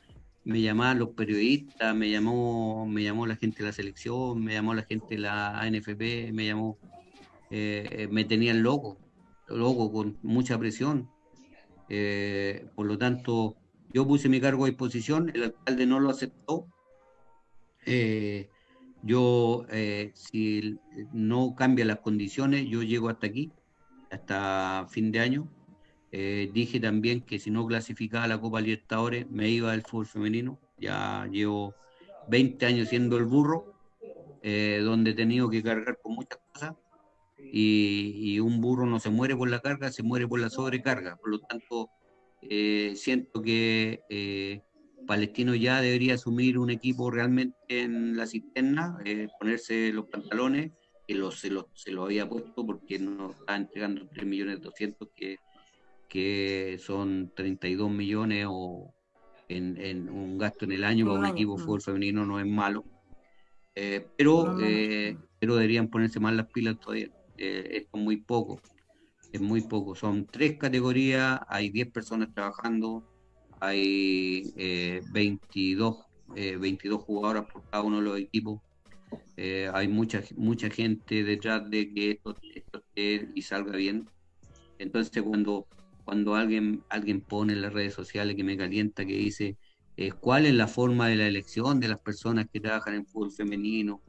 me llamaban los periodistas, me llamó, me llamó la gente de la selección, me llamó la gente de la ANFP, me llamó, eh, me tenían loco, loco, con mucha presión. Eh, por lo tanto, yo puse mi cargo a disposición, el alcalde no lo aceptó. Eh, yo, si no cambia las condiciones, yo llego hasta aquí, hasta fin de año. Eh, dije también que si no clasificaba la Copa Libertadores, me iba al fútbol femenino. Ya llevo 20 años siendo el burro, donde he tenido que cargar con muchas cosas. Y, y un burro no se muere por la carga, se muere por la sobrecarga. Por lo tanto, eh, siento que eh, Palestino ya debería asumir un equipo realmente en la cisterna, eh, ponerse los pantalones, que se, lo, se lo había puesto porque nos está entregando 3 millones 200 que, que son 32 millones o en, un gasto en el año para un equipo de fútbol femenino no es malo. pero, pero deberían ponerse más las pilas todavía. esto es muy poco es muy poco. Son tres categorías, hay 10 personas trabajando, hay eh, 22, eh, 22 jugadoras por cada uno de los equipos. Eh, hay mucha mucha gente detrás de que esto, esté y salga bien. Entonces cuando cuando alguien alguien pone en las redes sociales que me calienta que dice eh, cuál es la forma de la elección de las personas que trabajan en fútbol femenino,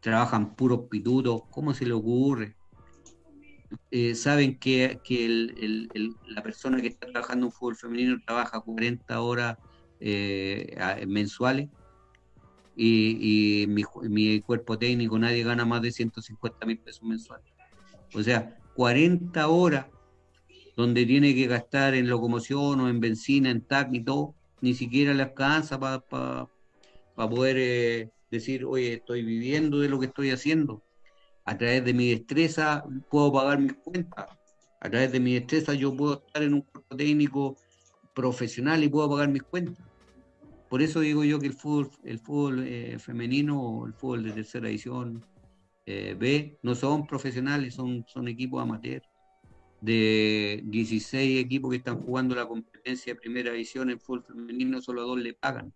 trabajan puros pitutos, ¿cómo se le ocurre? Eh, saben que, la persona que está trabajando en fútbol femenino trabaja 40 horas eh, mensuales y, mi, cuerpo técnico nadie gana más de 150 mil pesos mensuales. O sea, 40 horas donde tiene que gastar en locomoción o en benzina, en TAC y todo, ni siquiera le alcanza para poder eh, decir, oye, estoy viviendo de lo que estoy haciendo a través de mi destreza puedo pagar mis cuentas. A través de mi destreza yo puedo estar en un cuerpo técnico profesional y puedo pagar mis cuentas. por eso digo yo que el fútbol, el fútbol eh, femenino o el fútbol de tercera edición eh, B no son profesionales, son, son equipos amateurs. De 16 equipos que están jugando la competencia de primera edición en fútbol femenino, solo dos le pagan.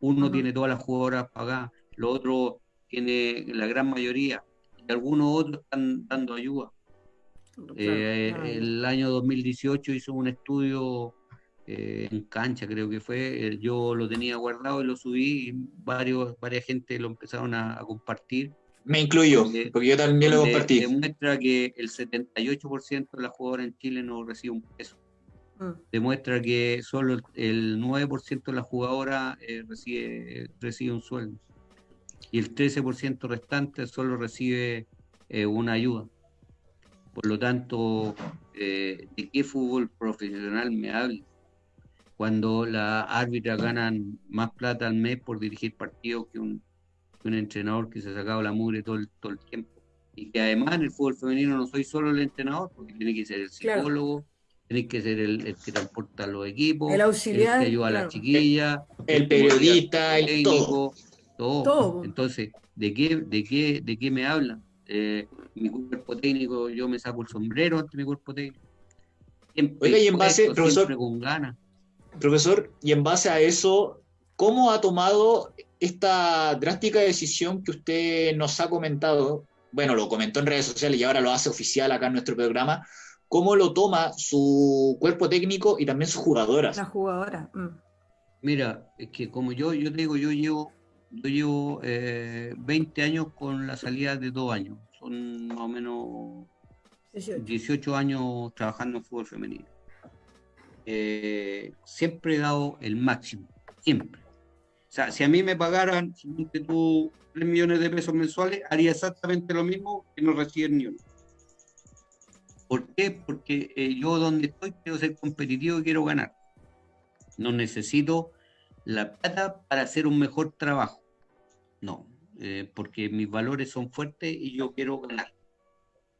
Uno tiene todas las jugadoras pagadas, los otros tiene la gran mayoría, y algunos otros están dando ayuda. Eh, el año 2018 hizo un estudio eh, en cancha, creo que fue. Eh, yo lo tenía guardado y lo subí y varios, varias gente lo empezaron a, compartir. Me incluyo, porque yo también lo compartí. Demuestra que el 78% de las jugadoras en Chile no recibe un peso. Mm. Demuestra que solo el 9% de las jugadoras eh, recibe, recibe un sueldo. Y el 13% restante solo recibe una ayuda. Por lo tanto, ¿de qué fútbol profesional me habla? cuando las árbitras ganan más plata al mes por dirigir partidos que un, entrenador que se ha sacado la mugre todo el, todo el tiempo. Y que además en el fútbol femenino no soy solo el entrenador, porque tiene que ser el psicólogo, tiene que ser el, que transporta los equipos, el auxiliar, el que ayuda a las chiquillas, el, periodista, el técnico, todo. Entonces, ¿de qué, de qué, de qué me hablan? Eh, mi cuerpo técnico, yo me saco el sombrero ante mi cuerpo técnico. Oiga, y en base, profesor, con ganas. Profesor, y en base a eso, ¿cómo ha tomado esta drástica decisión que usted nos ha comentado? Bueno, lo comentó en redes sociales y ahora lo hace oficial acá en nuestro programa. ¿Cómo lo toma su cuerpo técnico y también sus jugadoras? Las jugadoras. Mm. Mira, es que como yo, yo te digo, yo llevo, yo llevo 20 eh, años con la salida de dos años. Son más o menos 18 años trabajando en fútbol femenino. Eh, siempre he dado el máximo, siempre. O sea, si a mí me pagaran, tú, 3 millones de pesos mensuales, haría exactamente lo mismo que no reciben ni uno. ¿Por qué? Porque eh, yo donde estoy quiero ser competitivo y quiero ganar. No necesito la plata para hacer un mejor trabajo. No, eh, porque mis valores son fuertes y yo quiero ganar.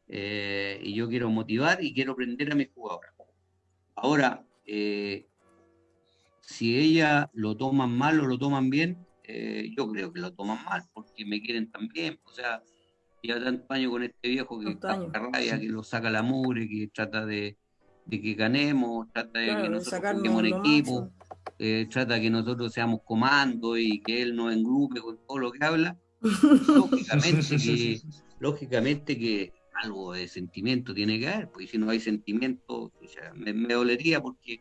y yo quiero motivar y quiero aprender a mis jugadores. Ahora, eh, si ella lo toman mal o lo toman bien, eh, yo creo que lo toman mal, porque me quieren también. O sea, ya tanto años con este viejo que rabia, que lo saca la mugre, que trata de, que ganemos, trata de que nosotros juguemos en equipo, eh, trata de que nosotros seamos comando y que él nos engrupe con todo lo que habla. lógicamente que, lógicamente que algo de sentimiento tiene que haber, porque si no hay sentimiento, me, dolería porque,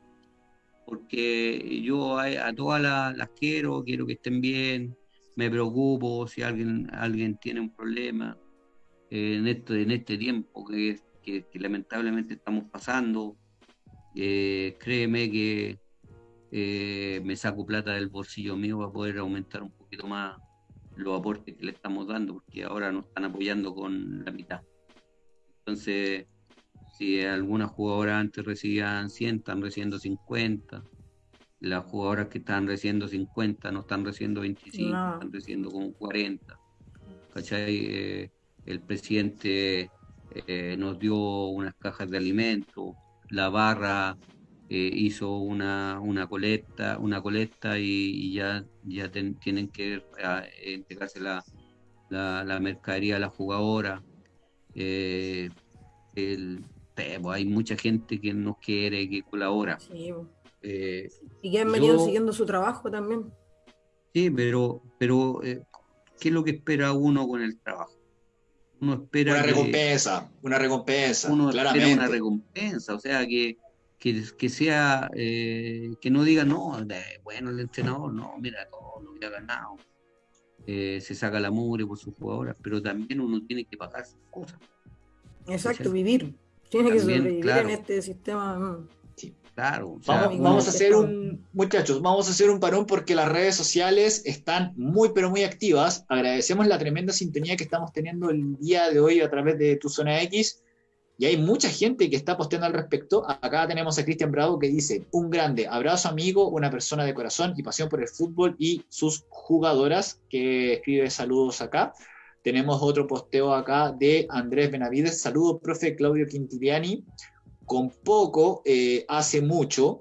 porque yo a, todas las, quiero, quiero que estén bien, me preocupo si alguien, alguien tiene un problema eh, en, este, en este tiempo que, lamentablemente estamos pasando. Eh, créeme que eh, me saco plata del bolsillo mío para poder aumentar un poquito más los aportes que le estamos dando, porque ahora nos están apoyando con la mitad. Entonces, si algunas jugadoras antes recibían 100, están recibiendo 50. Las jugadoras que están recibiendo 50 no están recibiendo 25, están recibiendo como 40. ¿Cachai? Eh, el presidente eh, nos dio unas cajas de alimentos, la barra eh, hizo una, una colecta, una colecta y, ya, ya tienen que entregarse la, la, la mercadería a la jugadora eh, el, hay mucha gente que nos quiere, que colabora. Eh, y que han venido siguiendo su trabajo también. Sí, pero, pero eh, ¿qué es lo que espera uno con el trabajo? Uno espera una recompensa, una recompensa. Uno espera una recompensa, o sea que, que, sea, eh, que no diga, no, bueno, el entrenador, no, mira todo lo que ha ganado. Eh, se saca la mugre por sus jugadoras, pero también uno tiene que pagar sus cosas. Exacto, vivir. Tiene que sobrevivir en este sistema. Mm. Claro. vamos, a hacer un, muchachos, vamos a hacer un parón porque las redes sociales están muy, pero muy activas. Agradecemos la tremenda sintonía que estamos teniendo el día de hoy a través de Tu Zona X y hay mucha gente que está posteando al respecto. Acá tenemos a Cristian Bravo que dice, un grande abrazo amigo, una persona de corazón y pasión por el fútbol y sus jugadoras, que escribe saludos acá. Tenemos otro posteo acá de Andrés Benavides. Saludos, profe Claudio Quintiliani. Con poco, eh, hace mucho.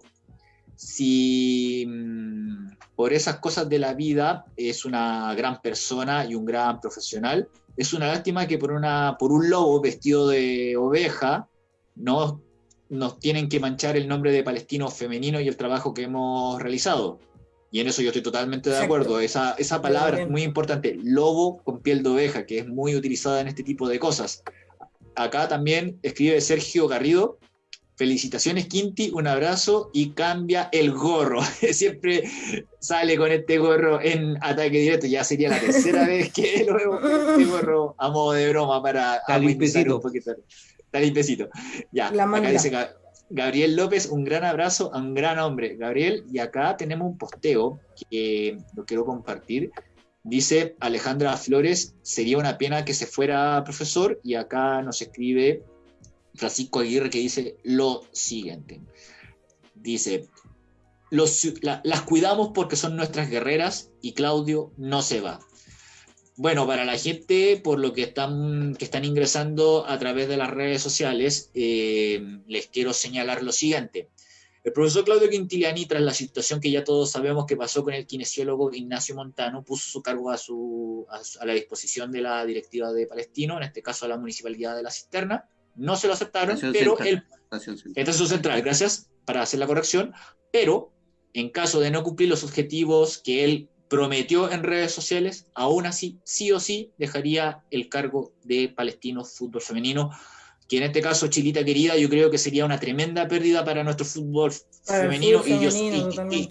si mm, por esas cosas de la vida es una gran persona y un gran profesional, es una lástima que por, una, por un lobo vestido de oveja no nos tienen que manchar el nombre de palestino femenino y el trabajo que hemos realizado. Y en eso yo estoy totalmente de acuerdo. Esa, esa palabra es muy importante, lobo con piel de oveja, que es muy utilizada en este tipo de cosas. Acá también escribe Sergio Garrido, felicitaciones Quinti, un abrazo y cambia el gorro. Siempre sale con este gorro en ataque directo, ya sería la tercera vez que lo veo este gorro a modo de broma para un poquito. Está limpiecito. Ya, acá dice Gabriel López, un gran abrazo a un gran hombre. Gabriel, y acá tenemos un posteo que lo quiero compartir. Dice Alejandra Flores, sería una pena que se fuera profesor, y acá nos escribe Francisco Aguirre que dice lo siguiente. Dice, las cuidamos porque son nuestras guerreras y Claudio no se va. Bueno, para la gente, por lo que están, que están ingresando a través de las redes sociales, eh, les quiero señalar lo siguiente. El profesor Claudio Quintiliani, tras la situación que ya todos sabemos que pasó con el kinesiólogo Ignacio Montano, puso su cargo a, su, a, la disposición de la directiva de Palestino, en este caso a la municipalidad de La Cisterna. No se lo aceptaron, pero él... Esta es su central, gracias para hacer la corrección. Pero en caso de no cumplir los objetivos que él prometió en redes sociales, aún así, sí o sí, dejaría el cargo de Palestino Fútbol Femenino, que en este caso, Chilita querida, yo creo que sería una tremenda pérdida para nuestro fútbol femenino. y, yo,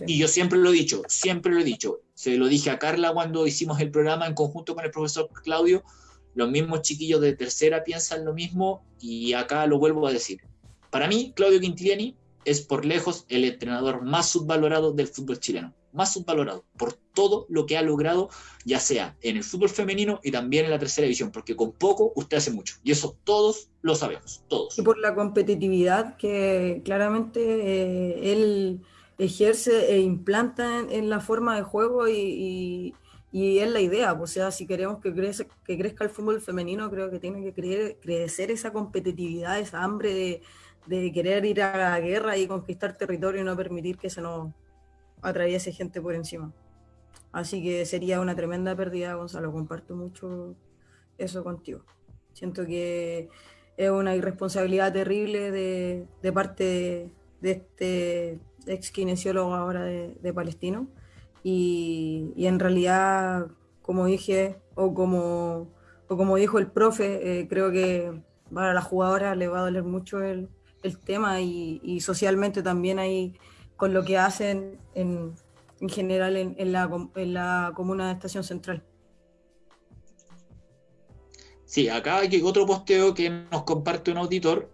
y, yo, siempre lo he dicho, siempre lo he dicho. Se lo dije a Carla cuando hicimos el programa en conjunto con el profesor Claudio. Los mismos chiquillos de tercera piensan lo mismo y acá lo vuelvo a decir. Para mí, Claudio Quintiliani es por lejos el entrenador más subvalorado del fútbol chileno más subvalorado por todo lo que ha logrado, ya sea en el fútbol femenino y también en la tercera división, porque con poco usted hace mucho. Y eso todos lo sabemos, todos. Y por la competitividad que claramente eh, él ejerce e implanta en, la forma de juego y, y, es la idea. O sea, si queremos que, crezca, que crezca el fútbol femenino, creo que tiene que crecer esa competitividad, esa hambre de, de querer ir a la guerra y conquistar territorio y no permitir que se nos atraviese gente por encima. Así que sería una tremenda pérdida, Gonzalo. Comparto mucho eso contigo. Siento que es una irresponsabilidad terrible de, de parte de, este ex kinesiólogo ahora de, Palestino. Y, en realidad, como dije, o como, o como dijo el profe, eh, creo que para la jugadora le va a doler mucho el, el tema y socialmente también hay con lo que hacen en, en general en, en, la, en, la, comuna de Estación Central. Sí, acá hay otro posteo que nos comparte un auditor,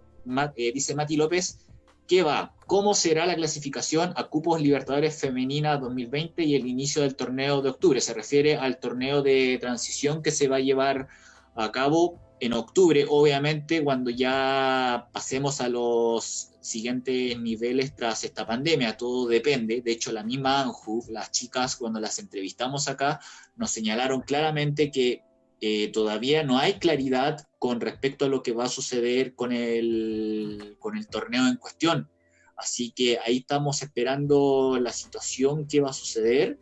eh, dice Mati López, que va, ¿cómo será la clasificación a Cupos Libertadores Femenina 2020 y el inicio del torneo de octubre? Se refiere al torneo de transición que se va a llevar a cabo en octubre, obviamente, cuando ya pasemos a los siguientes niveles tras esta pandemia, todo depende. De hecho, la misma ANJU, las chicas, cuando las entrevistamos acá, nos señalaron claramente que eh, todavía no hay claridad con respecto a lo que va a suceder con el, con el torneo en cuestión. Así que ahí estamos esperando la situación que va a suceder,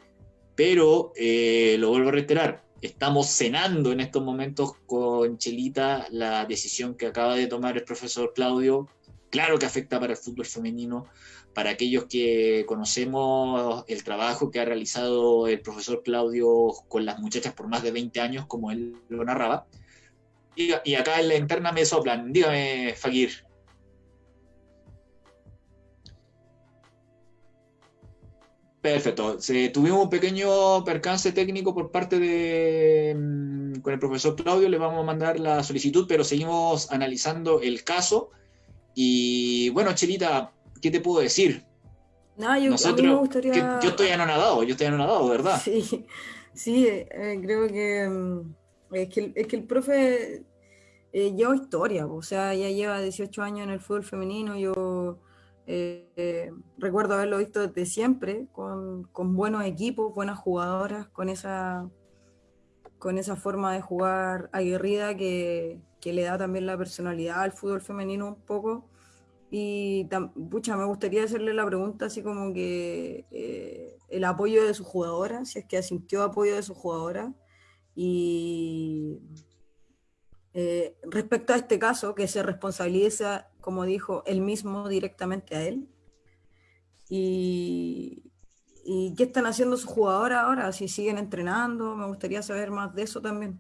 pero eh, lo vuelvo a reiterar, estamos cenando en estos momentos con Chelita la decisión que acaba de tomar el profesor Claudio. Claro que afecta para el fútbol femenino, para aquellos que conocemos el trabajo que ha realizado el profesor Claudio con las muchachas por más de 20 años, como él lo narraba. Y, acá en la interna me soplan. Dígame, Fakir. Perfecto. tuvimos un pequeño percance técnico por parte de mm, con el profesor Claudio, le vamos a mandar la solicitud, pero seguimos analizando el caso. Y bueno, Chelita, ¿qué te puedo decir? No, yo, Nosotros, yo estoy anonadado, yo estoy anonadado, ¿verdad? Sí, sí, eh, creo que, mm, es que es que el profe eh, lleva historia, o sea, ya lleva 18 años en el fútbol femenino, yo eh, recuerdo haberlo visto desde siempre, con, buenos equipos, buenas jugadoras, con esa, con esa forma de jugar aguerrida que, le da también la personalidad al fútbol femenino un poco. Y, pucha, me gustaría hacerle la pregunta así como que eh, el apoyo de su jugadora, si es que asintió apoyo de su jugadora. Y eh, respecto a este caso, que se responsabiliza, como dijo, él mismo directamente a él. Y, y qué están haciendo sus jugadoras ahora, si siguen entrenando, me gustaría saber más de eso también.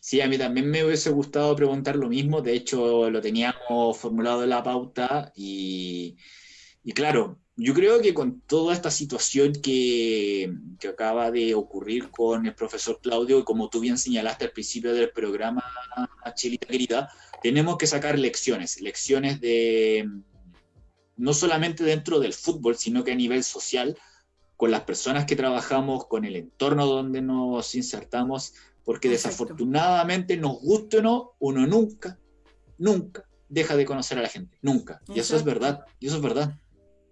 Sí, a mí también me hubiese gustado preguntar lo mismo, de hecho lo teníamos formulado en la pauta y, claro, yo creo que con toda esta situación que, que, acaba de ocurrir con el profesor Claudio, y como tú bien señalaste al principio del programa, Chelita querida, tenemos que sacar lecciones, lecciones de no solamente dentro del fútbol, sino que a nivel social, con las personas que trabajamos, con el entorno donde nos insertamos, porque desafortunadamente, nos guste o no, uno nunca, nunca deja de conocer a la gente, nunca. Y eso es verdad, y eso es verdad.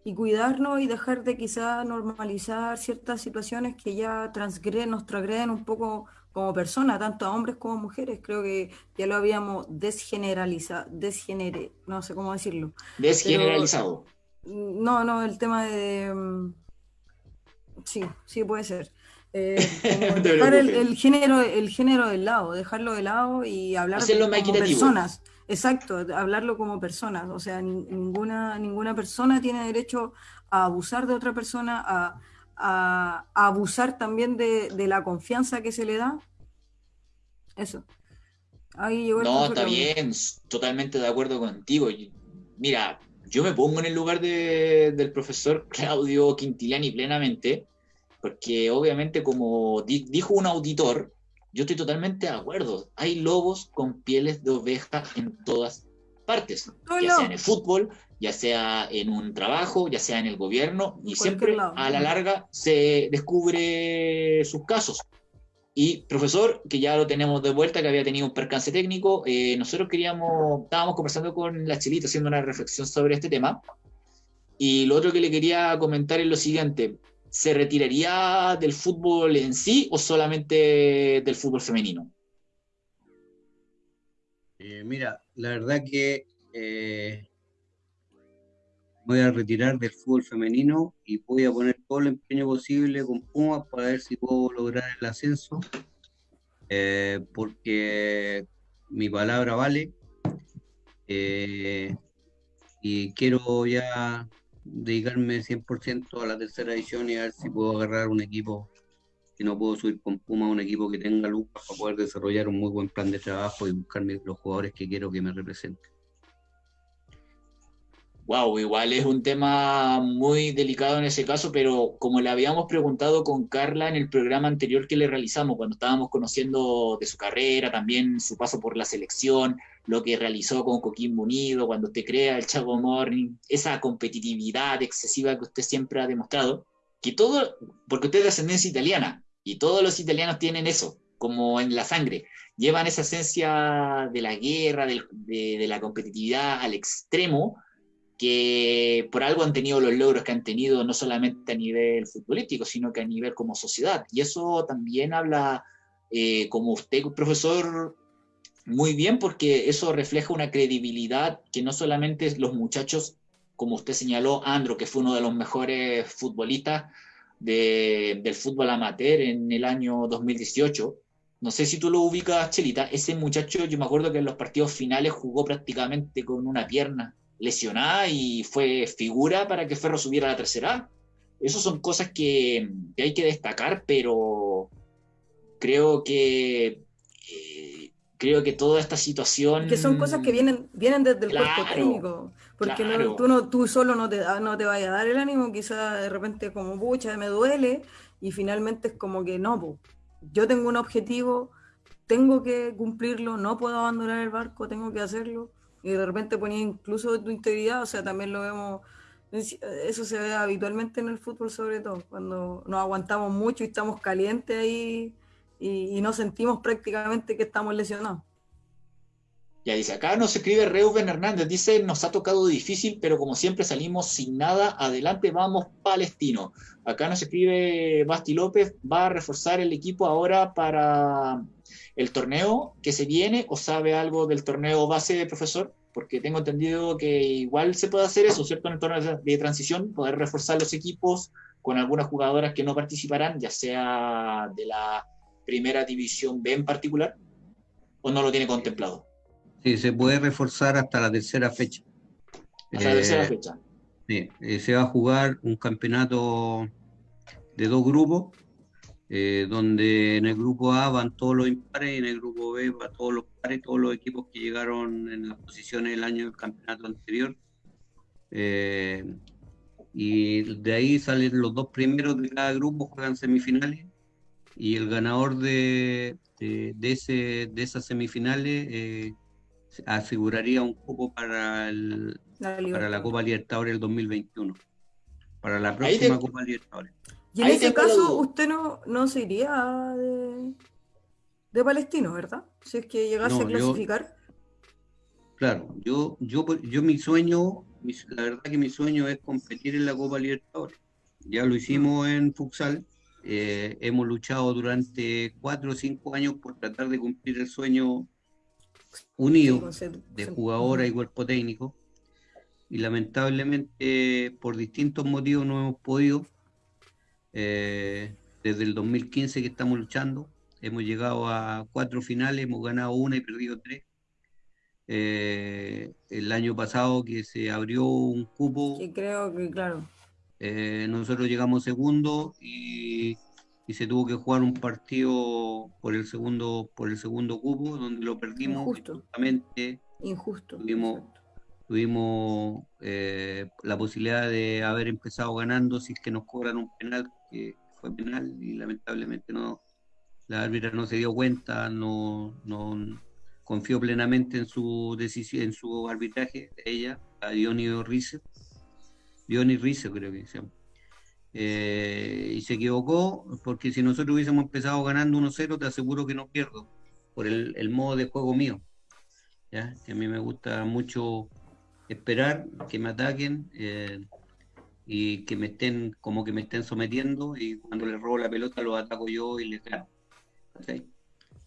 Y cuidarnos y dejar de quizá normalizar ciertas situaciones que ya transgreden, nos transgreden un poco como persona, tanto a hombres como a mujeres. Creo que ya lo habíamos desgeneralizado, desgenere, no sé cómo decirlo. Desgeneralizado. no, no, el tema de... Mm, sí, sí puede ser. Eh, dejar el, género, el género de lado, dejarlo de lado y hablar como personas. Exacto, hablarlo como personas. O sea, ninguna, ninguna persona tiene derecho a abusar de otra persona, a, abusar también de, la confianza que se le da. Eso. no, está bien, totalmente de acuerdo contigo. Mira, yo me pongo en el lugar del profesor Claudio Quintiliani plenamente porque obviamente como dijo un auditor, yo estoy totalmente de acuerdo, hay lobos con pieles de oveja en todas partes, ya sea en el fútbol, ya sea en un trabajo, ya sea en el gobierno, y siempre a la larga se descubre sus casos. Y profesor, que ya lo tenemos de vuelta, que había tenido un percance técnico, eh, nosotros queríamos, estábamos conversando con la Chilita haciendo una reflexión sobre este tema. Y lo otro que le quería comentar es lo siguiente, ¿se retiraría del fútbol en sí o solamente del fútbol femenino? Eh, mira, la verdad que eh, voy a retirar del fútbol femenino y voy a poner todo el empeño posible con Pumas para ver si puedo lograr el ascenso, eh, porque mi palabra vale. y quiero ya dedicarme 100% a la tercera edición y a ver si puedo agarrar un equipo, no puedo subir con Puma, un equipo que tenga luz para poder desarrollar un muy buen plan de trabajo y buscarme los jugadores que quiero que me representen. Wow, igual es un tema muy delicado en ese caso, pero como le habíamos preguntado con Carla en el programa anterior que le realizamos, cuando estábamos conociendo de su carrera, también su paso por la selección, lo que realizó con Coquimbo Unido, cuando usted crea el Chavo Morning, esa competitividad excesiva que usted siempre ha demostrado, que todo, porque usted es de ascendencia italiana, y todos los italianos tienen eso, como en la sangre, llevan esa esencia de la guerra, de, la competitividad al extremo, que por algo han tenido los logros que han tenido, no solamente a nivel futbolístico, sino que a nivel como sociedad. Y eso también habla, eh, como usted, profesor, muy bien, porque eso refleja una credibilidad que no solamente los muchachos, como usted señaló, Andro, que fue uno de los mejores futbolistas del fútbol amateur en el año 2018, no sé si tú lo ubicas, Chelita, ese muchacho, yo me acuerdo que en los partidos finales jugó prácticamente con una pierna lesionada y fue figura para que Ferro subiera a la tercera. Esas son cosas que, hay que destacar, pero creo que eh, creo que toda esta situación que son cosas que vienen vienen desde el cuerpo técnico porque tú no tú solo no te no te vayas a dar el ánimo quizás de repente como pucha me duele y finalmente es como que no yo tengo un objetivo tengo que cumplirlo no puedo abandonar el barco tengo que hacerlo y de repente ponía incluso tu integridad, o sea, también lo vemos, eso se ve habitualmente en el fútbol sobre todo, cuando nos aguantamos mucho y estamos calientes ahí y, no sentimos prácticamente que estamos lesionados. Dice, acá nos escribe Reuben Hernández, dice, nos ha tocado difícil, pero como siempre salimos sin nada, adelante vamos palestino. Acá nos escribe Basti López, va a reforzar el equipo ahora para el torneo que se viene o sabe algo del torneo base, profesor? porque tengo entendido que igual se puede hacer eso, ¿cierto? En el torneo de transición, poder reforzar los equipos con algunas jugadoras que no participarán, ya sea de la primera división B en particular, o no lo tiene contemplado. Sí, se puede reforzar hasta la tercera fecha. Hasta la tercera eh, fecha. Sí, eh, se va a jugar un campeonato de dos grupos, eh, donde en el grupo A van todos los impares y en el grupo B van todos los pares, todos los equipos que llegaron en las posiciones del año del campeonato anterior. y de ahí salen los dos primeros de cada grupo, juegan semifinales y el ganador de, de, ese, de esas semifinales eh, aseguraría un cupo para, el, la para la Copa Libertadores del 2021, para la próxima Copa Libertadores. Y en ese caso, usted no, no se iría de, de Palestino, ¿verdad? Si es que llegase a clasificar. claro, yo, yo, yo mi sueño, la verdad que mi sueño es competir en la Copa Libertadores. Ya lo hicimos mm. en Futsal, eh, hemos luchado durante cuatro o cinco años por tratar de cumplir el sueño unido de jugadora y cuerpo técnico y lamentablemente por distintos motivos no hemos podido. Eh, desde el 2015 que estamos luchando, hemos llegado a cuatro finales, hemos ganado una y perdido tres. Eh, el año pasado que se abrió un cupo. Sí, creo que claro. Eh, nosotros llegamos segundo y, se tuvo que jugar un partido por el segundo por el segundo cupo donde lo perdimos Injusto. Injusto. Tuvimos, tuvimos eh, la posibilidad de haber empezado ganando si es que nos cobran un penal que fue penal y lamentablemente no la árbitra no se dio cuenta, no, no confió plenamente en su decisión, en su arbitraje, ella, a Dionio Rizzo Johnny Rizzo creo que se llama. Eh, y se equivocó porque si nosotros hubiésemos empezado ganando 1-0 te aseguro que no pierdo por el, modo de juego mío ¿ya? que a mí me gusta mucho esperar que me ataquen eh, y que me estén como que me estén sometiendo y cuando les robo la pelota los ataco yo y les gano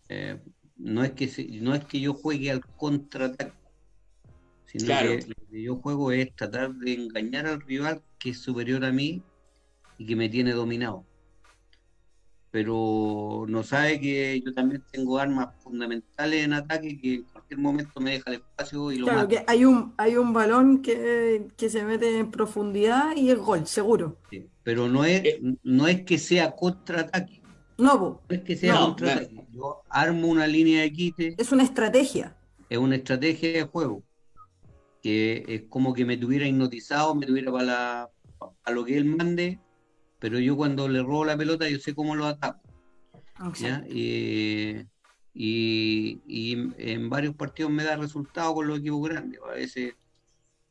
eh, no es que no es que yo juegue al contraataque sino que lo que yo juego es tratar de engañar al rival que es superior a mí y que me tiene dominado. Pero no sabe que yo también tengo armas fundamentales en ataque que en cualquier momento me deja el espacio y lo Claro, que hay un, hay un balón que, se mete en profundidad y el gol, seguro. pero no es, eh. no es que sea contraataque. No, no es que sea contraataque. Yo armo una línea de quite. Es una estrategia. Es una estrategia de juego que es como que me tuviera hipnotizado, me tuviera para, a lo que él mande, pero yo cuando le robo la pelota yo sé cómo lo ataco. Y, en varios partidos me da resultado con los equipos grandes. A veces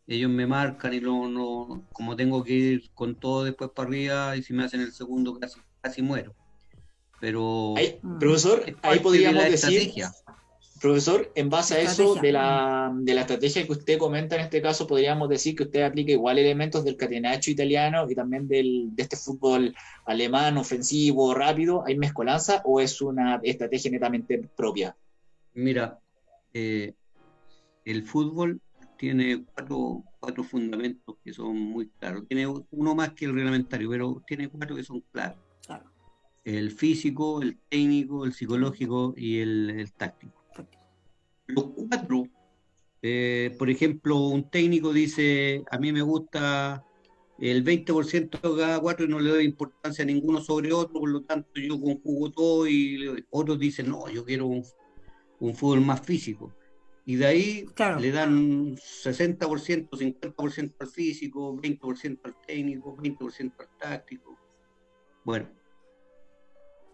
ellos me marcan y no, no, como tengo que ir con todo después para arriba y si me hacen el segundo casi, casi muero. Pero... profesor, ahí podríamos decir... Profesor, en base a eso de la, de la, estrategia que usted comenta en este caso, podríamos decir que usted aplica igual elementos del catenacho italiano y también del, de este fútbol alemán, ofensivo, rápido. ¿Hay mezcolanza o es una estrategia netamente propia? Mira, eh, el fútbol tiene cuatro, cuatro fundamentos que son muy claros. Tiene uno más que el reglamentario, pero tiene cuatro que son claros. El físico, el técnico, el psicológico y el táctico los cuatro, eh, por ejemplo, un técnico dice, a mí me gusta el 20% de cada cuatro y no le doy importancia a ninguno sobre otro, por lo tanto yo conjugo todo y otros dicen, no, yo quiero un, fútbol más físico. Y de ahí le dan 60%, 50% al físico, 20% al técnico, 20% al táctico. Bueno,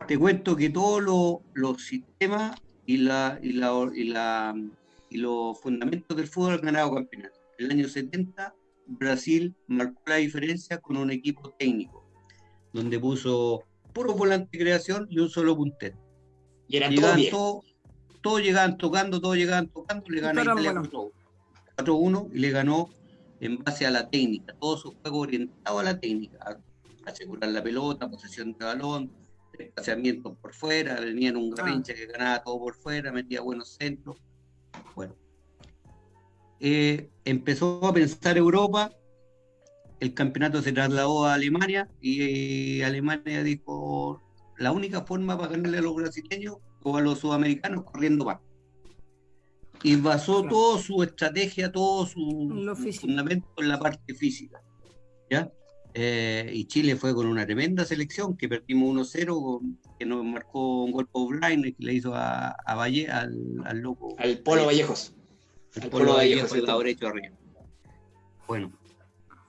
te cuento que todos los sistemas y, la, y, la, y, la, y los fundamentos del fútbol han ganado campeonato. En el año 70, Brasil marcó la diferencia con un equipo técnico, donde puso puro volante de creación y un solo puntero. Y eran todos, todos llegaban tocando, todos llegaban tocando, le ganó bueno. 4-1 y le ganó en base a la técnica, todo su juego orientado a la técnica, asegurar la pelota, posesión de balón, desplazamientos por fuera, venía en un ah. garrincha que ganaba todo por fuera, metía buenos centros. Bueno, eh, empezó a pensar Europa, el campeonato se trasladó a Alemania y, Alemania dijo, la única forma para ganarle a los brasileños o a los sudamericanos corriendo más. Y basó toda su estrategia, todo su, fundamento en la parte física. ¿ya? Eh, y Chile fue con una tremenda selección que perdimos 1-0, que nos marcó un golpe O'Brien que le hizo a, Valle, al, al, loco. Al Polo Vallejos. El Polo, Vallejos, el derecho arriba. Bueno,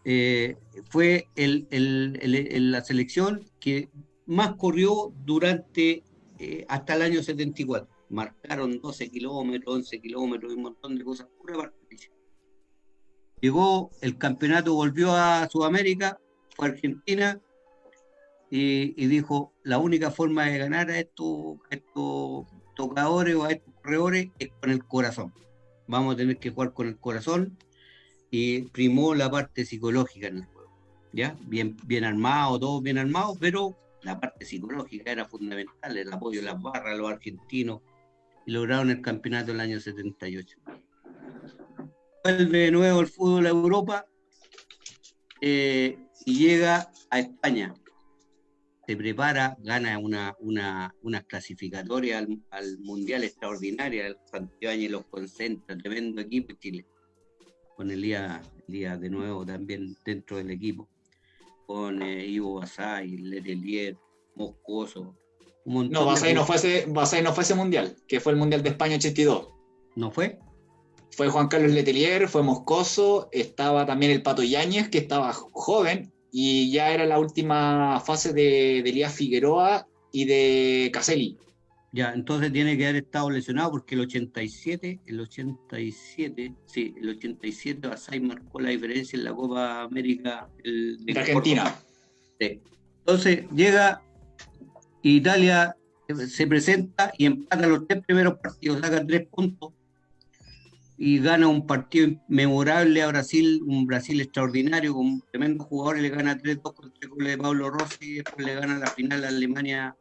eh, fue el, el, la selección que más corrió durante eh, hasta el año 74. Marcaron 12 kilómetros, 11 kilómetros y un montón de cosas. Pura Llegó el campeonato, volvió a Sudamérica, Argentina y, dijo, la única forma de ganar a estos, estos tocadores o a estos corredores es con el corazón. Vamos a tener que jugar con el corazón y primó la parte psicológica en el juego. ¿ya? Bien, bien armado, todos bien armados, pero la parte psicológica era fundamental, el apoyo de las barras, los argentinos, y lograron el campeonato el año 78. Vuelve de nuevo el fútbol a Europa eh, y llega a España. Se prepara, gana una, una, una clasificatoria al, Mundial Extraordinaria, el Santiago los concentra, tremendo equipo Chile, con Elías, Elías de nuevo también dentro del equipo, con eh, Ivo Basay, Letelier, Moscoso. no, Basay no, fue ese, no fue ese Mundial, que fue el Mundial de España 82. ¿No fue? Fue Juan Carlos Letelier, fue Moscoso, estaba también el Pato Yáñez, que estaba joven, y ya era la última fase de, de Elías Figueroa y de Caselli. Ya, entonces tiene que haber estado lesionado porque el 87, el 87, sí, el 87 Basay marcó la diferencia en la Copa América de Argentina. Sí. Entonces llega Italia, se presenta y empata los tres primeros partidos, saca tres puntos y gana un partido memorable a Brasil, un Brasil extraordinario, con tremendos jugadores, le gana 3-2 con tres goles de Pablo Rossi, después le gana la final a Alemania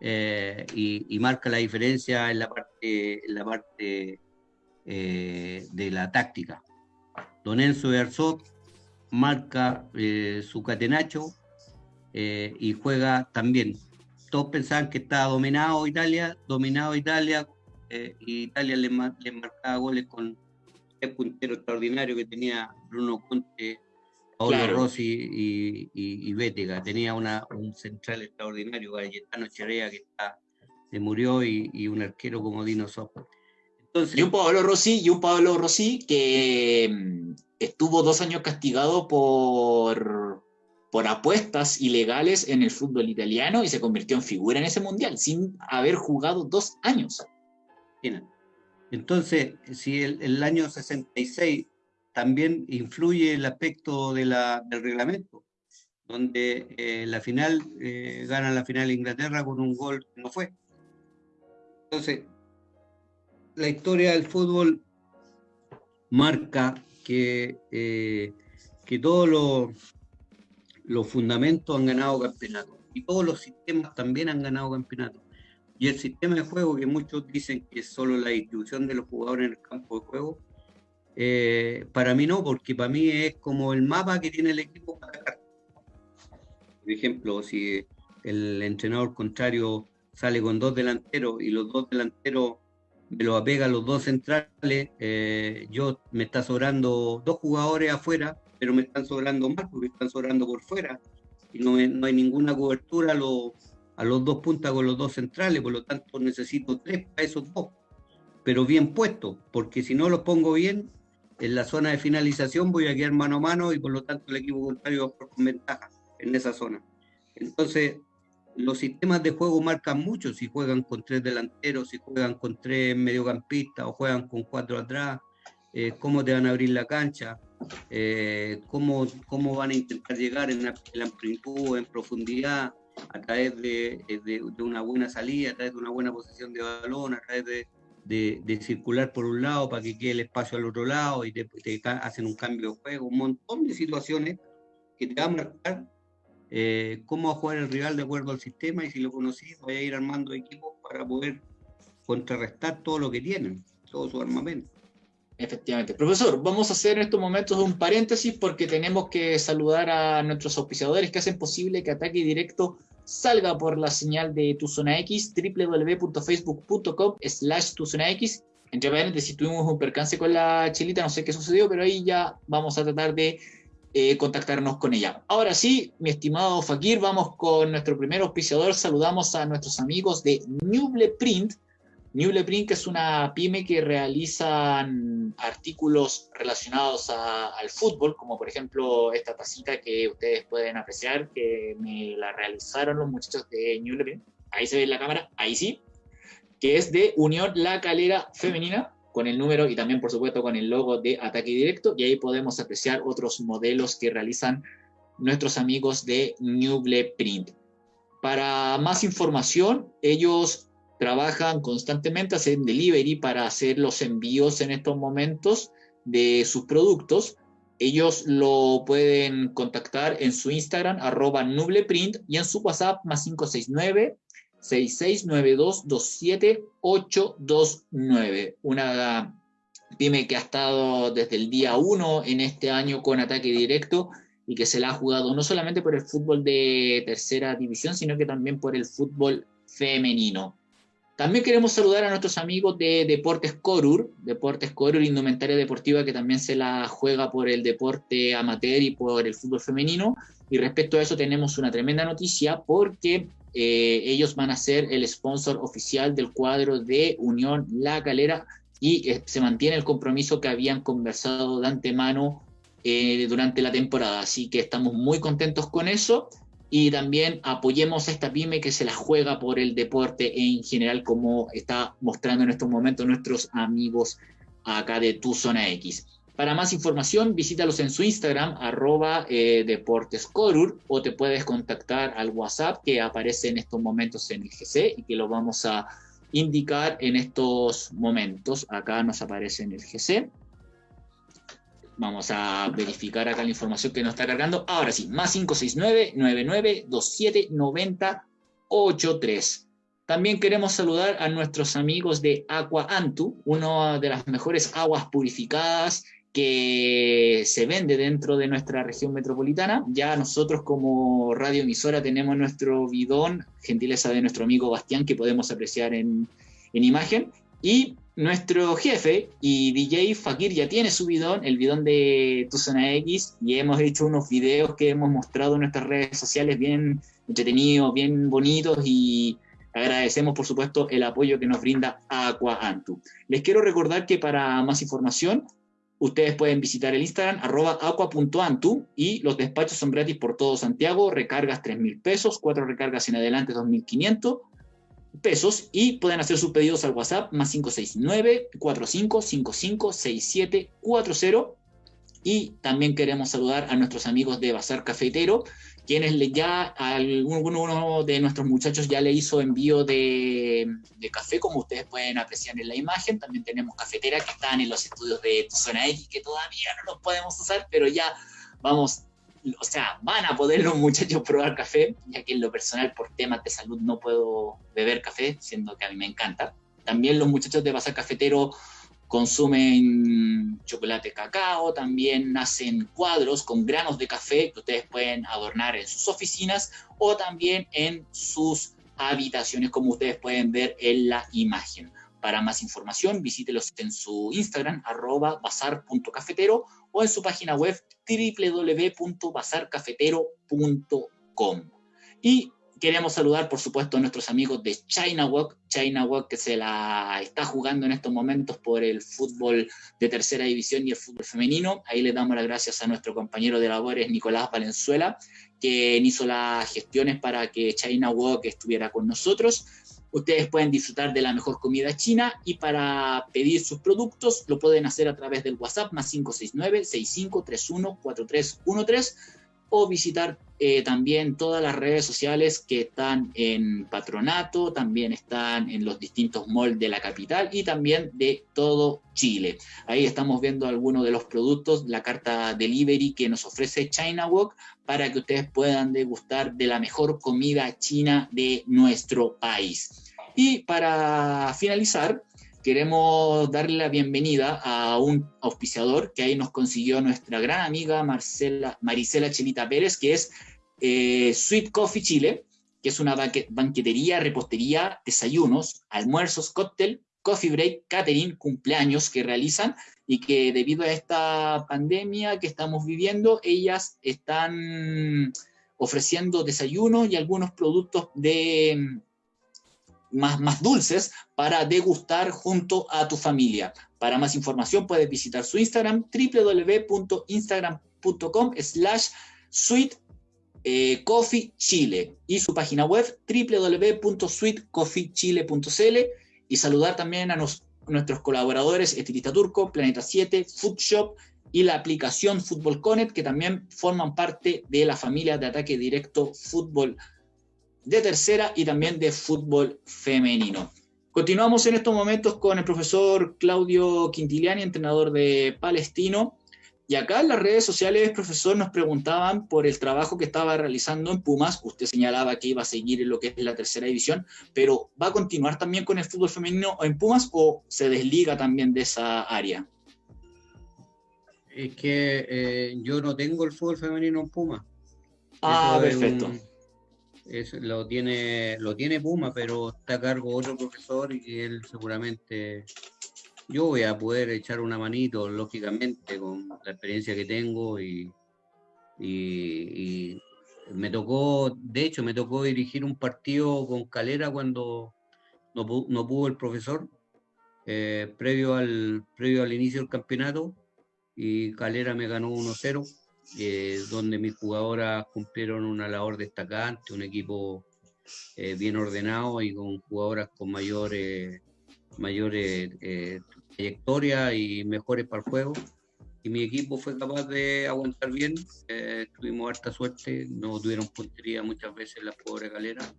eh, y, marca la diferencia en la parte, en la parte eh, de la táctica. Don Enzo Herzog marca eh, su catenacho y juega también. Todos pensaban que estaba dominado Italia, dominado Italia, eh, Italia le, marcaba goles con el puntero extraordinario que tenía Bruno Conte, Paolo Rossi y, y, Bétega. Tenía una, un central extraordinario, Galletano Charea, que está, se murió, y, un arquero como Dino Sopo. y un Pablo Rossi, y un Pablo Rossi que mm, estuvo dos años castigado por, por apuestas ilegales en el fútbol italiano y se convirtió en figura en ese mundial, sin haber jugado dos años. Entonces, si el, año 66 también influye el aspecto del reglamento, donde eh, la final eh, gana la final Inglaterra con un gol que no fue. Entonces, la historia del fútbol marca que, eh, que todos los, los fundamentos han ganado campeonatos y todos los sistemas también han ganado campeonatos. Y el sistema de juego, que muchos dicen que es solo la distribución de los jugadores en el campo de juego, eh, para mí no, porque para mí es como el mapa que tiene el equipo para atacar. Por ejemplo, si el entrenador contrario sale con dos delanteros y los dos delanteros me lo apega a los dos centrales, eh, yo me está sobrando dos jugadores afuera, pero me están sobrando más porque están sobrando por fuera y no, no hay ninguna cobertura. Los a los dos puntas con los dos centrales, por lo tanto necesito tres para esos dos, pero bien puestos, porque si no los pongo bien, en la zona de finalización voy a quedar mano a mano y por lo tanto el equipo contrario va con ventaja en esa zona. Entonces, los sistemas de juego marcan mucho si juegan con tres delanteros, si juegan con tres mediocampistas o juegan con cuatro atrás, eh, cómo te van a abrir la cancha, eh, cómo, cómo van a intentar llegar en la, en amplitud, en profundidad, a través eh, de, de, una buena salida, a través de una buena posición de balón, a través de, de circular por un lado para que quede el espacio al otro lado y te, hacen un cambio de juego, un montón de situaciones que te van a marcar eh, cómo va a jugar el rival de acuerdo al sistema y si lo conocís, voy a ir armando equipos para poder contrarrestar todo lo que tienen, todo su armamento. Efectivamente. Profesor, vamos a hacer en estos momentos un paréntesis porque tenemos que saludar a nuestros auspiciadores que hacen posible que Ataque Directo salga por la señal de Tu Zona X, www.facebook.com slash Tu Zona X. Entre paréntesis, tuvimos un percance con la chilita, no sé qué sucedió, pero ahí ya vamos a tratar de eh, contactarnos con ella. Ahora sí, mi estimado Fakir, vamos con nuestro primer auspiciador. Saludamos a nuestros amigos de Nuble Print, Newleprint, que es una pyme que realizan artículos relacionados al fútbol, como por ejemplo esta tacita que ustedes pueden apreciar, que me la realizaron los muchachos de Newleprint. Ahí se ve en la cámara, ahí sí, que es de Unión La Calera Femenina, con el número y también, por supuesto, con el logo de Ataque Directo. Y ahí podemos apreciar otros modelos que realizan nuestros amigos de Newleprint. Para más información, ellos trabajan constantemente, hacen delivery para hacer los envíos en estos momentos de sus productos. Ellos lo pueden contactar en su Instagram, arroba nubleprint, y en su WhatsApp, más 569 66922789. Una pyme que ha estado desde el día 1 en este año con ataque directo y que se la ha jugado no solamente por el fútbol de tercera división, sino que también por el fútbol femenino. También queremos saludar a nuestros amigos de Deportes Corur, Deportes Corur, indumentaria deportiva que también se la juega por el deporte amateur y por el fútbol femenino. Y respecto a eso tenemos una tremenda noticia porque eh, ellos van a ser el sponsor oficial del cuadro de Unión La Calera y eh, se mantiene el compromiso que habían conversado de antemano eh, durante la temporada. Así que estamos muy contentos con eso y también apoyemos a esta pyme que se la juega por el deporte en general, como está mostrando en estos momentos nuestros amigos acá de Tu Zona X. Para más información, visítalos en su Instagram, arroba eh, deportescorur, o te puedes contactar al WhatsApp que aparece en estos momentos en el GC y que lo vamos a indicar en estos momentos. Acá nos aparece en el GC. Vamos a verificar acá la información que nos está cargando. Ahora sí, más 569-9927-9083. También queremos saludar a nuestros amigos de Aqua Antu, una de las mejores aguas purificadas que se vende dentro de nuestra región metropolitana. Ya nosotros como radioemisora tenemos nuestro bidón, gentileza de nuestro amigo Bastián, que podemos apreciar en, en imagen. Y nuestro jefe y DJ Fakir ya tiene su bidón, el bidón de Tu Zona X, y hemos hecho unos videos que hemos mostrado en nuestras redes sociales bien entretenidos, bien bonitos y agradecemos por supuesto el apoyo que nos brinda Aqua Antu. Les quiero recordar que para más información ustedes pueden visitar el Instagram arroba aqua.antu y los despachos son gratis por todo Santiago, recargas 3 mil pesos, cuatro recargas en adelante 2.500 pesos y pueden hacer sus pedidos al WhatsApp más 569 45556740 y también queremos saludar a nuestros amigos de Bazar Cafetero, quienes ya alguno de nuestros muchachos ya le hizo envío de, de, café, como ustedes pueden apreciar en la imagen. También tenemos cafetera que están en los estudios de Zona X, que todavía no los podemos usar, pero ya vamos o sea, van a poder los muchachos probar café, ya que en lo personal por temas de salud no puedo beber café, siendo que a mí me encanta. También los muchachos de Bazar Cafetero consumen chocolate cacao, también hacen cuadros con granos de café que ustedes pueden adornar en sus oficinas o también en sus habitaciones, como ustedes pueden ver en la imagen. Para más información, visítelos en su Instagram, arroba bazar.cafetero o en su página web www.bazarcafetero.com. Y queremos saludar, por supuesto, a nuestros amigos de China Walk, China Walk que se la está jugando en estos momentos por el fútbol de tercera división y el fútbol femenino. Ahí le damos las gracias a nuestro compañero de labores, Nicolás Valenzuela, que hizo las gestiones para que China Walk estuviera con nosotros. Ustedes pueden disfrutar de la mejor comida china y para pedir sus productos lo pueden hacer a través del WhatsApp más 569-6531-4313 o visitar eh, también todas las redes sociales que están en Patronato, también están en los distintos malls de la capital y también de todo Chile. Ahí estamos viendo algunos de los productos, la carta delivery que nos ofrece China Walk para que ustedes puedan degustar de la mejor comida china de nuestro país. Y para finalizar, queremos darle la bienvenida a un auspiciador que ahí nos consiguió nuestra gran amiga Marcela, Marisela Chelita Pérez, que es eh, Sweet Coffee Chile, que es una banquetería, repostería, desayunos, almuerzos, cóctel, coffee break, catering, cumpleaños que realizan y que debido a esta pandemia que estamos viviendo, ellas están ofreciendo desayunos y algunos productos de más, dulces para degustar junto a tu familia. Para más información puedes visitar su Instagram www.instagram.com slash eh, y su página web www.sweetcoffeechile.cl y saludar también a nuestros colaboradores Estilista Turco, Planeta 7, Food Shop y la aplicación Fútbol Connect que también forman parte de la familia de ataque directo Fútbol de tercera y también de fútbol femenino. Continuamos en estos momentos con el profesor Claudio Quintiliani, entrenador de Palestino. Y acá en las redes sociales, profesor, nos preguntaban por el trabajo que estaba realizando en Pumas. Usted señalaba que iba a seguir en lo que es la tercera división, pero ¿va a continuar también con el fútbol femenino en Pumas o se desliga también de esa área? Es que eh, yo no tengo el fútbol femenino en Pumas. Ah, perfecto lo tiene lo tiene Puma, pero está a cargo otro profesor y él seguramente yo voy a poder echar una manito, lógicamente, con la experiencia que tengo y, y, me tocó, de hecho, me tocó dirigir un partido con Calera cuando no, no pudo el profesor, eh, previo, al, previo al inicio del campeonato, y Calera me ganó 1-0 eh, donde mis jugadoras cumplieron una labor destacante, un equipo eh, bien ordenado y con jugadoras con mayores mayores eh, trayectoria y mejores para el juego. Y mi equipo fue capaz de aguantar bien, tuvimos harta suerte, no tuvieron puntería muchas veces las pobres galeras,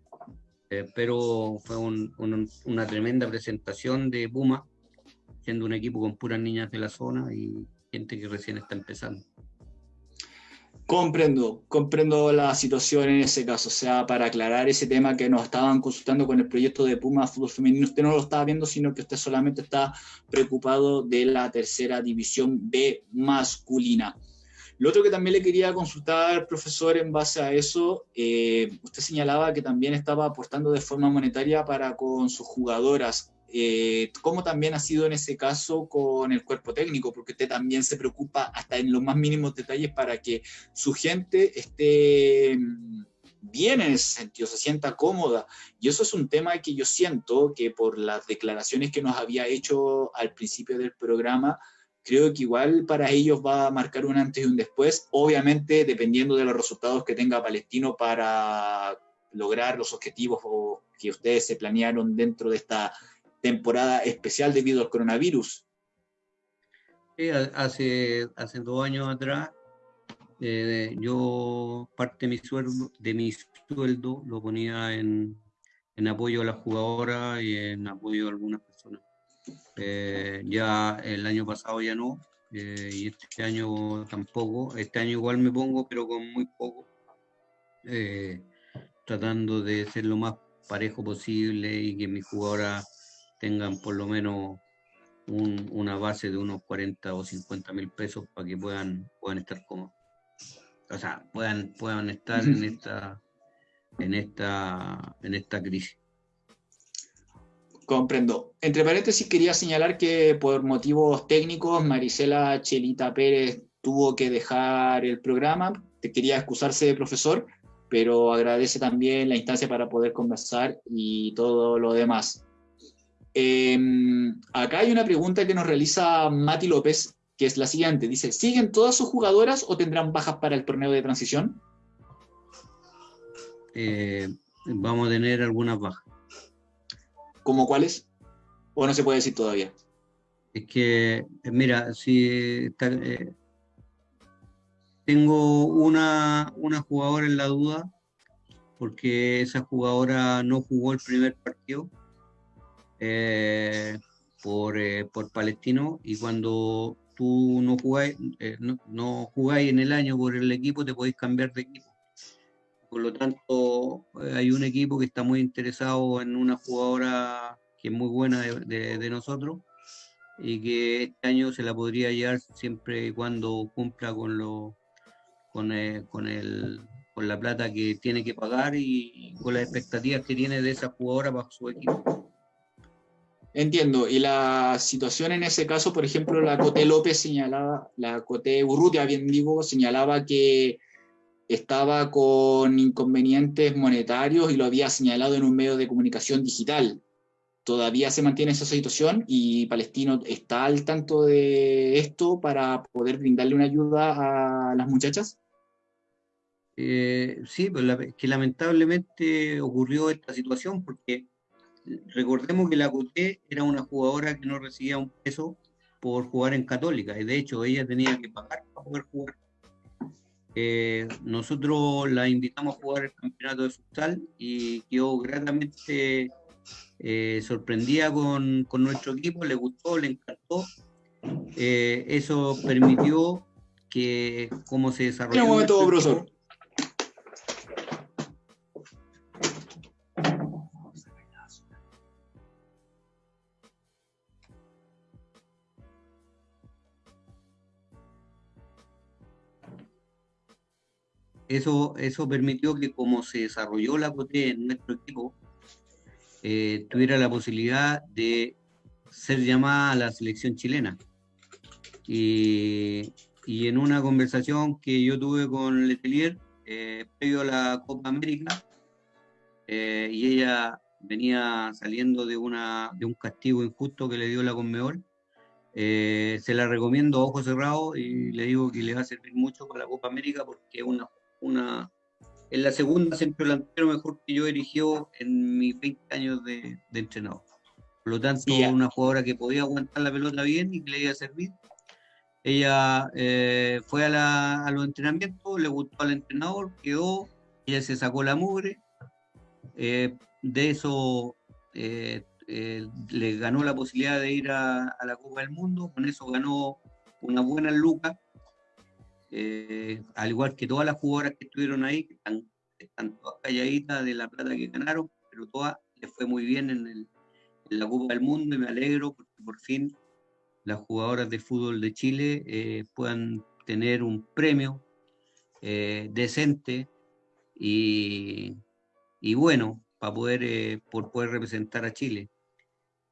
pero fue una tremenda presentación de Puma, siendo un equipo con puras niñas de la zona y gente que recién está empezando. Comprendo, comprendo la situación en ese caso. O sea, para aclarar ese tema que nos estaban consultando con el proyecto de Puma Fútbol Femenino, usted no lo estaba viendo, sino que usted solamente está preocupado de la tercera división B masculina. Lo otro que también le quería consultar, profesor, en base a eso, eh, usted señalaba que también estaba aportando de forma monetaria para con sus jugadoras. Eh, ¿Cómo también ha sido en ese caso con el cuerpo técnico? Porque usted también se preocupa hasta en los más mínimos detalles para que su gente esté mm, bien en ese sentido, se sienta cómoda. Y eso es un tema que yo siento que por las declaraciones que nos había hecho al principio del programa, creo que igual para ellos va a marcar un antes y un después, obviamente dependiendo de los resultados que tenga Palestino para lograr los objetivos que ustedes se planearon dentro de esta temporada especial debido al coronavirus. hace, dos años atrás, eh, yo parte de mi sueldo, lo ponía en, en apoyo a las jugadoras y en apoyo a algunas personas. Eh, ya el año pasado ya no, eh, y este año tampoco. Este año igual me pongo, pero con muy poco, tratando de ser lo más parejo posible y que mis jugadoras tengan por lo menos una base de unos 40 o 50 mil pesos para que puedan, puedan estar cómodos. O sea, puedan, puedan estar en esta, en esta, en esta crisis. Comprendo. Entre paréntesis, quería señalar que por motivos técnicos, Marisela Chelita Pérez tuvo que dejar el programa. Te quería excusarse, profesor, pero agradece también la instancia para poder conversar y todo lo demás. Em, acá hay una pregunta que nos realiza Mati López, que es la siguiente. Dice, ¿siguen todas sus jugadoras o tendrán bajas para el torneo de transición? Eh, vamos a tener algunas bajas. ¿Cómo cuáles? ¿O no se puede decir todavía? Es que, mira, si eh, tengo una, una jugadora en la duda, porque esa jugadora no jugó el primer partido eh, por, eh, por Palestino y cuando tú no jugáis, eh, no, jugáis en el año por el equipo, te podéis cambiar de equipo. Por lo tanto, hay un equipo que está muy interesado en una jugadora que es muy buena de, nosotros y que este año se la podría llevar siempre y cuando cumpla con lo con, eh, con, el, con la plata que tiene que pagar y con las expectativas que tiene de esa jugadora para su equipo. Entiendo. Y la situación en ese caso, por ejemplo, la Coté López señalaba, la Coté Urrutia, bien digo, señalaba que estaba con inconvenientes monetarios y lo había señalado en un medio de comunicación digital. ¿Todavía se mantiene esa situación y Palestino está al tanto de esto para poder brindarle una ayuda a las muchachas? Eh, sí, pues que lamentablemente ocurrió esta situación porque recordemos que la Coté era una jugadora que no recibía un peso por jugar en Católica y de hecho ella tenía que pagar para poder jugar eh, nosotros la invitamos a jugar el campeonato de futsal y quedó gratamente eh, sorprendida con, con, nuestro equipo, le gustó, le encantó. Eh, eso permitió que cómo se desarrolló. Un momento, profesor. Eso, eso permitió que como se desarrolló la COTE en nuestro equipo, eh, tuviera la posibilidad de ser llamada a la selección chilena. Y, y en una conversación que yo tuve con Letelier, eh, previo a la Copa América, eh, y ella venía saliendo de, una, de un castigo injusto que le dio la Conmebol, se la recomiendo a ojos cerrados y le digo que le va a servir mucho para la Copa América porque es una una, en la segunda centro delantero mejor que yo erigió en mis 20 años de, entrenador. Por lo tanto, una jugadora que podía aguantar la pelota bien y que le iba a servir. Ella eh, fue a, los entrenamientos, le gustó al entrenador, quedó, ella se sacó la mugre. Eh, de eso eh, le ganó la posibilidad de ir a, a, la Copa del Mundo, con eso ganó una buena luca eh, al igual que todas las jugadoras que estuvieron ahí, que están, todas calladitas de la plata que ganaron, pero todas les fue muy bien en, la Copa del Mundo y me alegro porque por fin las jugadoras de fútbol de Chile eh, puedan tener un premio eh, decente y, bueno para poder, por poder representar a Chile.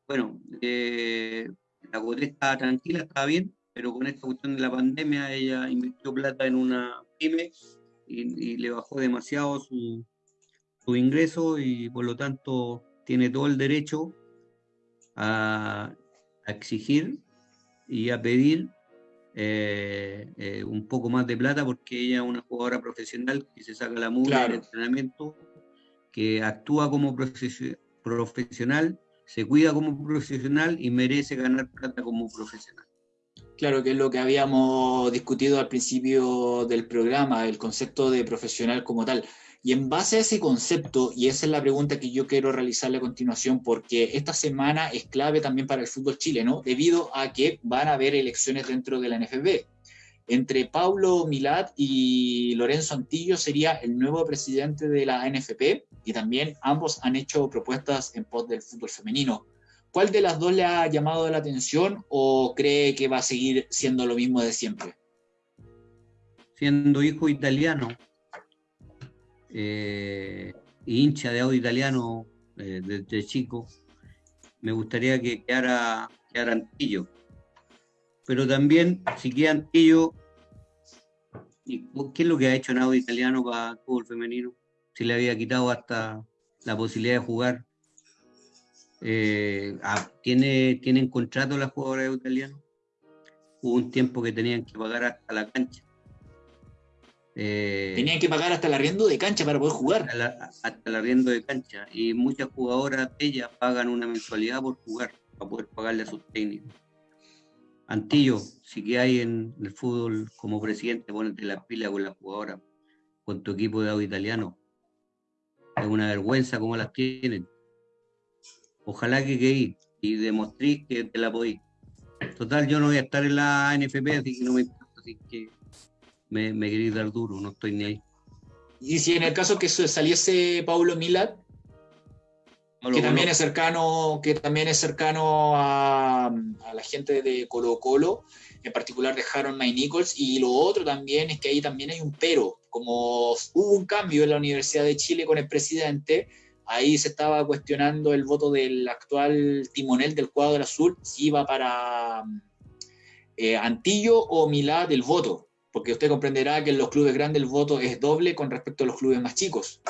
Bueno, la Copa está tranquila, está bien, pero con esta cuestión de la pandemia ella invirtió plata en una pyme y, le bajó demasiado su, ingreso y por lo tanto tiene todo el derecho a, exigir y a pedir eh, eh, un poco más de plata porque ella es una jugadora profesional que se saca la mula del entrenamiento, que actúa como profesional, se cuida como profesional y merece ganar plata como profesional. Claro, que es lo que habíamos discutido al principio del programa, el concepto de profesional como tal. Y en base a ese concepto, y esa es la pregunta que yo quiero realizarle a continuación, porque esta semana es clave también para el fútbol chileno, debido a que van a haber elecciones dentro de la NFB. Entre Paulo Milad y Lorenzo Antillo sería el nuevo presidente de la NFP, y también ambos han hecho propuestas en pos del fútbol femenino. ¿Cuál de las dos le ha llamado la atención o cree que va a seguir siendo lo mismo de siempre? Siendo hijo italiano, eh, hincha de audio italiano eh, desde chico, me gustaría que quedara, quedara Antillo. Pero también, si queda Antillo, ¿qué es lo que ha hecho en audio italiano para el fútbol femenino? Si le había quitado hasta la posibilidad de jugar eh, ah, ¿tiene, ¿Tienen contrato las jugadoras italianas? Hubo un tiempo que tenían que pagar hasta la cancha. Eh, tenían que pagar hasta el arriendo de cancha para poder jugar. Hasta, el arriendo de cancha. Y muchas jugadoras de ellas pagan una mensualidad por jugar, para poder pagarle a sus técnicos. Antillo, si que hay en el fútbol como presidente, ponete la pila con las jugadoras, con tu equipo de audio italiano. Es una vergüenza cómo las tienen. Ojalá que queí y demostré que te la podí. Total, yo no voy a estar en la NFP, así que no me importa, así que me, me queréis dar duro, no estoy ni ahí. ¿Y si en el caso que saliese Paulo Milad? que también es cercano, que también es cercano a, la gente de Colo Colo, en particular de Harold May Nichols, y lo otro también es que ahí también hay un pero, como hubo un cambio en la Universidad de Chile con el presidente, ahí se estaba cuestionando el voto del actual timonel del cuadro azul, si iba para eh, Antillo o Milá del voto, porque usted comprenderá que en los clubes grandes el voto es doble con respecto a los clubes más chicos.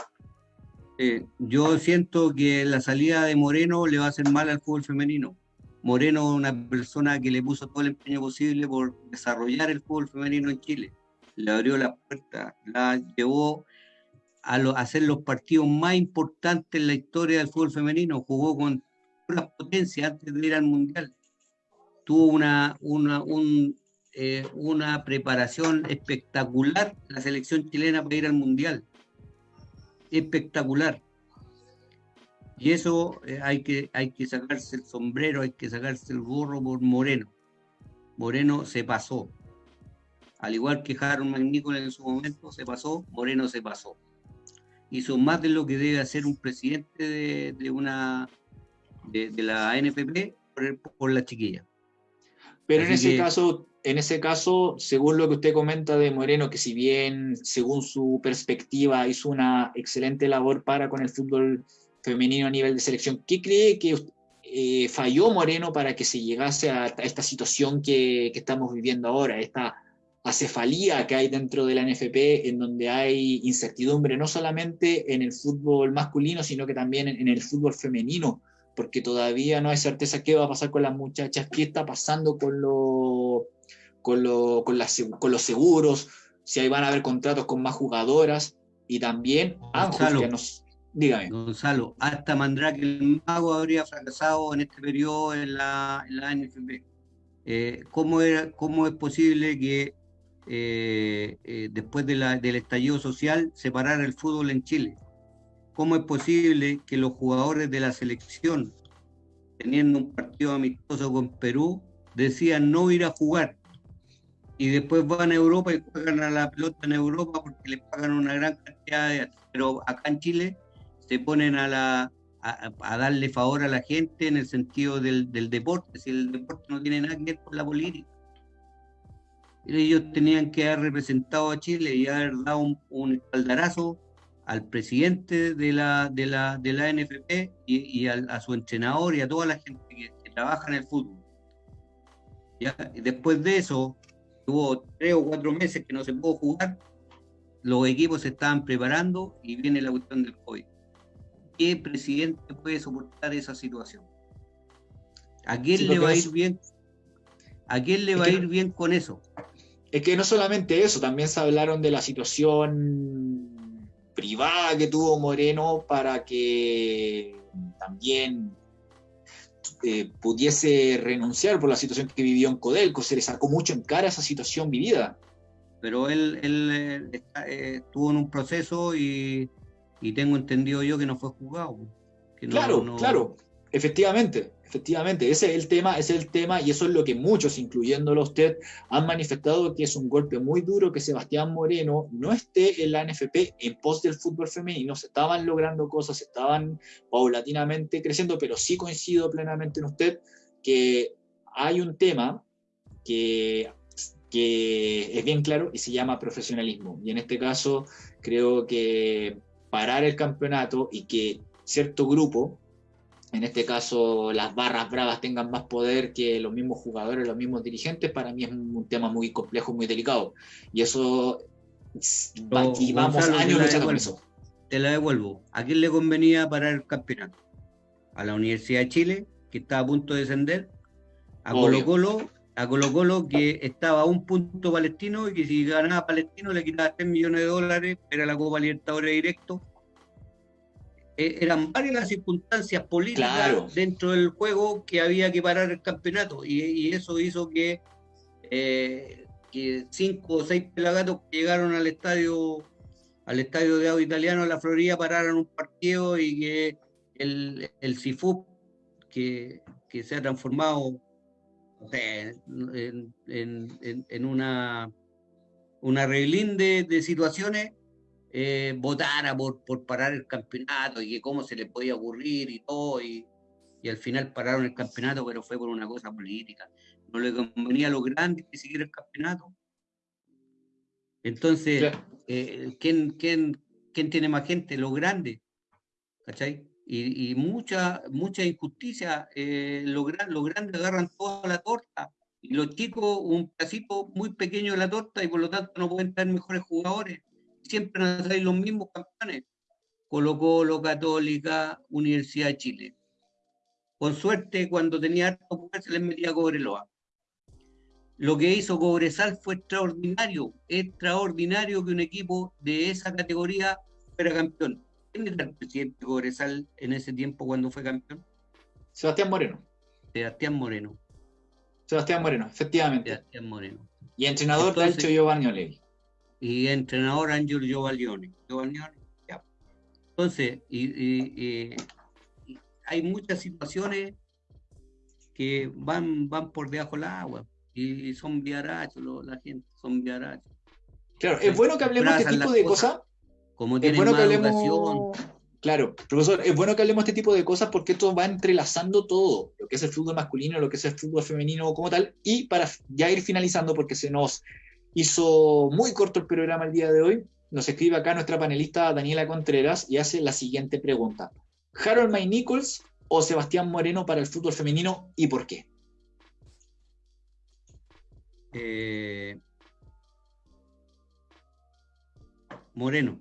Eh, yo siento que la salida de Moreno le va a hacer mal al fútbol femenino. Moreno es una persona que le puso todo el empeño posible por desarrollar el fútbol femenino en Chile. Le abrió la puerta, la llevó a, hacer los partidos más importantes en la historia del fútbol femenino. Jugó con las potencias antes de ir al Mundial. Tuvo una, una, eh, una preparación espectacular la selección chilena para ir al Mundial espectacular. Y eso eh, hay, que, hay que sacarse el sombrero, hay que sacarse el gorro por Moreno. Moreno se pasó. Al igual que Harold McNichol en su momento se pasó, Moreno se pasó. Hizo más de lo que debe hacer un presidente de, una de, la NPP por, la chiquilla. Pero en ese caso, en ese caso, según lo que usted comenta de Moreno, que si bien según su perspectiva hizo una excelente labor para con el fútbol femenino a nivel de selección, ¿qué cree que eh, falló Moreno para que se llegase a, esta situación que, estamos viviendo ahora, esta acefalía que hay dentro de la NFP, en donde hay incertidumbre no solamente en el fútbol masculino, sino que también en el fútbol femenino? porque todavía no hay certeza qué va a pasar con las muchachas, qué está pasando con, lo, con, lo, con, con los seguros, si ahí van a haber contratos con más jugadoras y también Gonzalo, nos, dígame. Gonzalo, hasta Mandrake el Mago habría fracasado en este periodo en la, en la NFP. Eh, ¿cómo, era, ¿Cómo es posible que eh, eh, después del estallido social separara el fútbol en Chile? ¿Cómo es posible que los jugadores de la selección, teniendo un partido amistoso con Perú, decían no ir a jugar? Y después van a Europa y juegan a la pelota en Europa porque les pagan una gran cantidad de... Pero acá en Chile se ponen a, la, a, darle favor a la gente en el sentido del, deporte, si el deporte no tiene nada que ver con la política. Ellos tenían que haber representado a Chile y haber dado un, un espaldarazo al presidente de la, de la, de la NFP y, a su entrenador y a toda la gente que, trabaja en el fútbol. ¿Ya? Y después de eso, hubo tres o cuatro meses que no se pudo jugar, los equipos se estaban preparando y viene la cuestión del COVID. ¿Qué presidente puede soportar esa situación? ¿A quién le va a ir bien? ¿A quién le va a ir bien con eso? Es que no solamente eso, también se hablaron de la situación privada que tuvo Moreno para que también eh, pudiese renunciar por la situación que vivió en Codelco. Se le sacó mucho en cara esa situación vivida. Pero él, él eh, eh, estuvo en un proceso y, tengo entendido yo que no fue juzgado. claro, claro, efectivamente. Efectivamente, ese es el tema, ese es el tema, y eso es lo que muchos, incluyéndolo usted, han manifestado que es un golpe muy duro que Sebastián Moreno no esté en la NFP en pos del fútbol femenino. Se estaban logrando cosas, se estaban paulatinamente creciendo, pero sí coincido plenamente en usted que hay un tema que, que es bien claro y se llama profesionalismo. Y en este caso, creo que parar el campeonato y que cierto grupo en este caso las barras bravas tengan más poder que los mismos jugadores, los mismos dirigentes, para mí es un tema muy complejo, muy delicado. Y eso, y vamos años luchando con eso. Te la devuelvo. ¿A quién le convenía parar el campeonato? A la Universidad de Chile, que estaba a punto de descender, a Colo Colo, a Colo Colo, que estaba a un punto palestino y que si ganaba palestino le quitaba 3 millones de dólares, era la Copa Libertadores directo eh, eran varias las circunstancias políticas dentro del juego que había que parar el campeonato. Y, eso hizo que, eh, que, cinco o seis pelagatos que llegaron al estadio al estadio de audio italiano en la Florida pararan un partido y que el, el CIFUP que, que se ha transformado en, en, en, una, una reglín de, de situaciones eh, votara por, por parar el campeonato y que cómo se le podía ocurrir y todo, y, y al final pararon el campeonato, pero fue por una cosa política. No le convenía a los grandes que siguiera el campeonato. Entonces, eh, ¿quién, quién, quién tiene más gente? Los grandes. ¿Cachai? Y, y mucha, mucha injusticia. Eh, los, los grandes agarran toda la torta y los chicos un pedacito muy pequeño de la torta y por lo tanto no pueden tener mejores jugadores. Siempre a salir los mismos campeones. Colo Colo, Católica, Universidad de Chile. Con suerte, cuando tenía harto poder, se les metía Cobreloa. Lo que hizo Cobresal fue extraordinario, extraordinario que un equipo de esa categoría fuera campeón. ¿Quién era el presidente de Cobresal en ese tiempo cuando fue campeón? Sebastián Moreno. Sebastián Moreno. Sebastián Moreno, efectivamente. Sebastián Moreno. Y entrenador Entonces, Ancho Giovanni Y entrenador Angelo Giovanni. Ya. Entonces, y, hay muchas situaciones que van, van por debajo del agua y son viarachos la gente, son viarachos. Claro, es bueno que hablemos de este tipo de cosas. Como tienen bueno educación. Claro, profesor, es bueno que hablemos de este tipo de cosas porque esto va entrelazando todo, lo que es el fútbol masculino, lo que es el fútbol femenino como tal, y para ya ir finalizando, porque se nos hizo muy corto el programa el día de hoy, nos escribe acá nuestra panelista Daniela Contreras y hace la siguiente pregunta. ¿Harold May Nichols o Sebastián Moreno para el fútbol femenino y por qué? Eh, Moreno.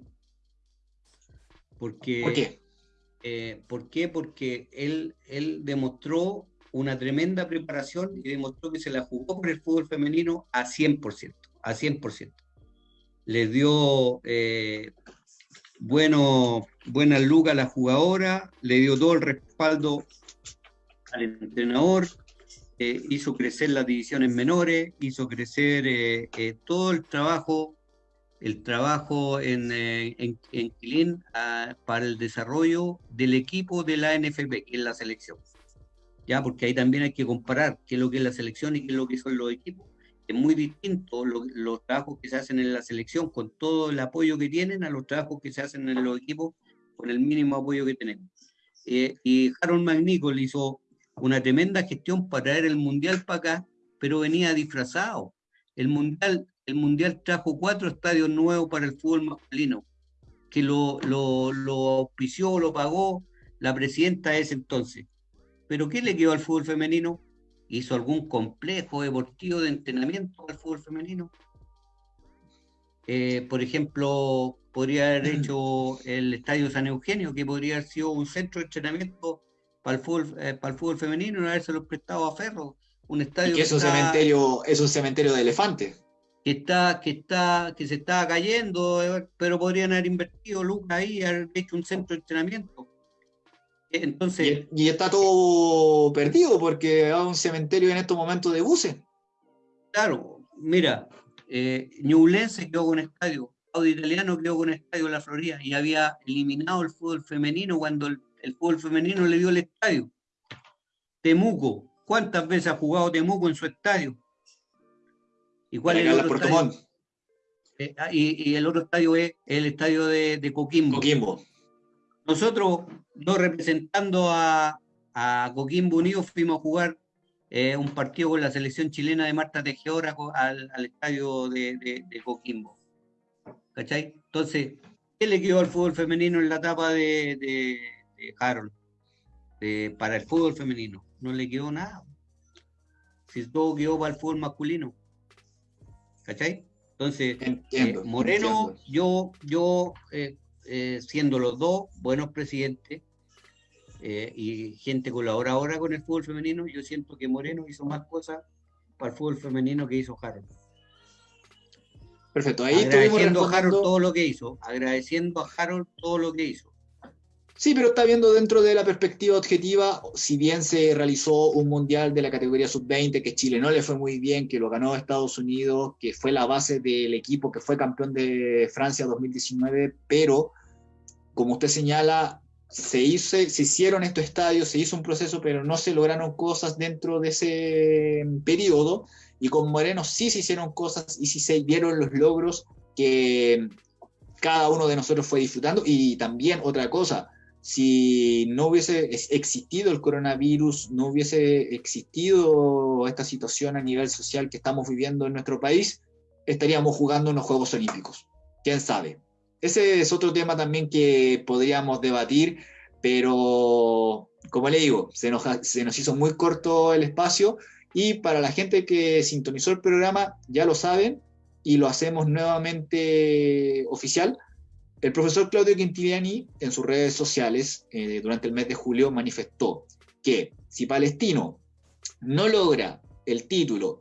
Porque, ¿Por qué? Eh, ¿Por qué? Porque él, él demostró una tremenda preparación y demostró que se la jugó por el fútbol femenino a 100%, a 100%. Les dio eh, bueno, buena luga a la jugadora, le dio todo el respaldo al entrenador, eh, hizo crecer las divisiones menores, hizo crecer eh, todo el trabajo, el trabajo en, en, en ah, para el desarrollo del equipo de la NFP, que es la selección. Ya, porque ahí también hay que comparar qué es lo que es la selección y qué es lo que son los equipos es muy distinto los trabajos que se hacen en la selección con todo el apoyo que tienen a los trabajos que se hacen en los equipos con el mínimo apoyo que tenemos. Eh, y Harold McNichol hizo una tremenda gestión para traer el Mundial para acá, pero venía disfrazado. El Mundial, el mundial trajo cuatro estadios nuevos para el fútbol masculino, que lo, lo, lo auspició, lo pagó la presidenta de ese entonces. ¿Pero qué le quedó al fútbol femenino? Hizo algún complejo deportivo de entrenamiento al fútbol femenino. Eh, por ejemplo, podría haber mm. hecho el Estadio San Eugenio, que podría haber sido un centro de entrenamiento para el fútbol, eh, para el fútbol femenino y haberse lo prestado a Ferro. Un estadio que es un cementerio, es un cementerio de elefantes. Que está, que está, que se está cayendo, eh, pero podrían haber invertido lucas ahí, haber hecho un centro de entrenamiento. Entonces, y, está todo perdido porque hay un cementerio en estos momentos de buses. Claro, mira, eh, Ñublense quedó con estadio, Audi Italiano quedó con estadio en la Florida y había eliminado el fútbol femenino cuando el, fútbol femenino le dio el estadio. Temuco, ¿cuántas veces ha jugado Temuco en su estadio? ¿Y cuál es el otro estadio? Eh, ah, y, el otro estadio es el estadio de, de Coquimbo. Coquimbo. Nosotros, no representando a, a Coquimbo Unido, fuimos a jugar eh, un partido con la selección chilena de Marta Tejedora al, al estadio de, de, Coquimbo. ¿Cachai? Entonces, ¿qué le quedó al fútbol femenino en la etapa de, de, Harold? para el fútbol femenino. No le quedó nada. Si todo quedó para el fútbol masculino. ¿Cachai? Entonces, eh, Moreno, yo, yo eh, eh, siendo los dos buenos presidentes eh, y gente colaboradora con el fútbol femenino, yo siento que Moreno hizo más cosas para el fútbol femenino que hizo Harold. Perfecto, ahí agradeciendo a Harold todo lo que hizo, agradeciendo a Harold todo lo que hizo. Sí, pero está viendo dentro de la perspectiva objetiva, si bien se realizó un mundial de la categoría sub-20, que Chile no le fue muy bien, que lo ganó Estados Unidos, que fue la base del equipo que fue campeón de Francia 2019, pero como usted señala, se, hizo, se hicieron estos estadios, se hizo un proceso, pero no se lograron cosas dentro de ese periodo, y con Moreno sí se hicieron cosas y sí se dieron los logros que cada uno de nosotros fue disfrutando. Y también otra cosa, si no hubiese existido el coronavirus, no hubiese existido esta situación a nivel social que estamos viviendo en nuestro país, estaríamos jugando en los Juegos Olímpicos. ¿Quién sabe? Ese es otro tema también que podríamos debatir, pero como le digo, se nos, se nos hizo muy corto el espacio y para la gente que sintonizó el programa, ya lo saben y lo hacemos nuevamente oficial el profesor Claudio Quintiliani en sus redes sociales eh, durante el mes de julio manifestó que si Palestino no logra el título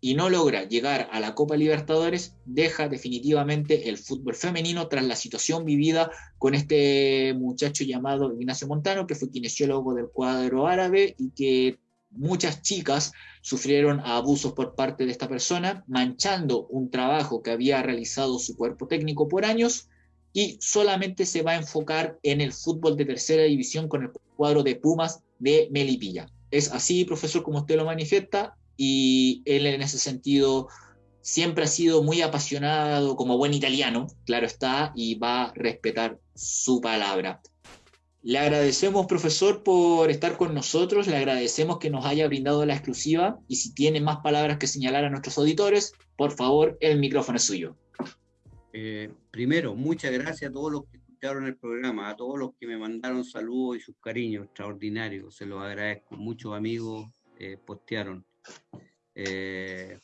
y no logra llegar a la Copa Libertadores, deja definitivamente el fútbol femenino tras la situación vivida con este muchacho llamado Ignacio Montano, que fue kinesiólogo del cuadro árabe y que muchas chicas sufrieron abusos por parte de esta persona, manchando un trabajo que había realizado su cuerpo técnico por años y solamente se va a enfocar en el fútbol de tercera división con el cuadro de Pumas de Melipilla. Es así, profesor, como usted lo manifiesta, y él en ese sentido siempre ha sido muy apasionado como buen italiano, claro está, y va a respetar su palabra. Le agradecemos, profesor, por estar con nosotros, le agradecemos que nos haya brindado la exclusiva y si tiene más palabras que señalar a nuestros auditores, por favor, el micrófono es suyo. Eh, primero, muchas gracias a todos los que escucharon el programa, a todos los que me mandaron saludos y sus cariños extraordinarios, se los agradezco. Muchos amigos eh, postearon. Eh,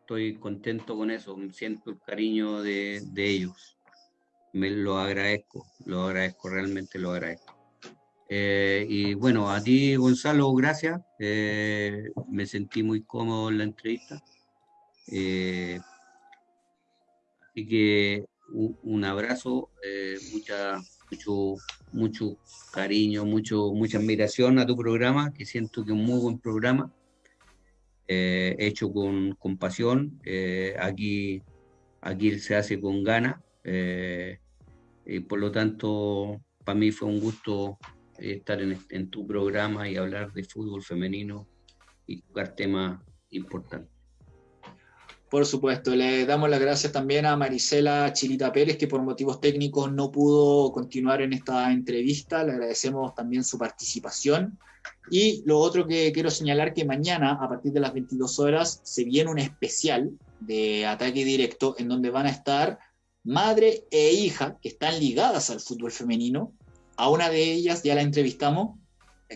estoy contento con eso, siento el cariño de, ellos. Me lo agradezco, lo agradezco, realmente lo agradezco. y bueno, a ti, Gonzalo, gracias. me sentí muy cómodo en la entrevista. Así que un, abrazo, eh, mucha, mucho, mucho cariño, mucho, mucha admiración a tu programa, que siento que es un muy buen programa, eh, hecho con, con pasión. Eh, aquí, aquí se hace con ganas. y por lo tanto, para mí fue un gusto estar en, en tu programa y hablar de fútbol femenino y tocar temas importantes. Por supuesto, le damos las gracias también a Marisela Chilita Pérez, que por motivos técnicos no pudo continuar en esta entrevista. Le agradecemos también su participación. Y lo otro que quiero señalar que mañana, a partir de las 22 horas, se viene un especial de ataque directo en donde van a estar madre e hija que están ligadas al fútbol femenino. A una de ellas ya la entrevistamos,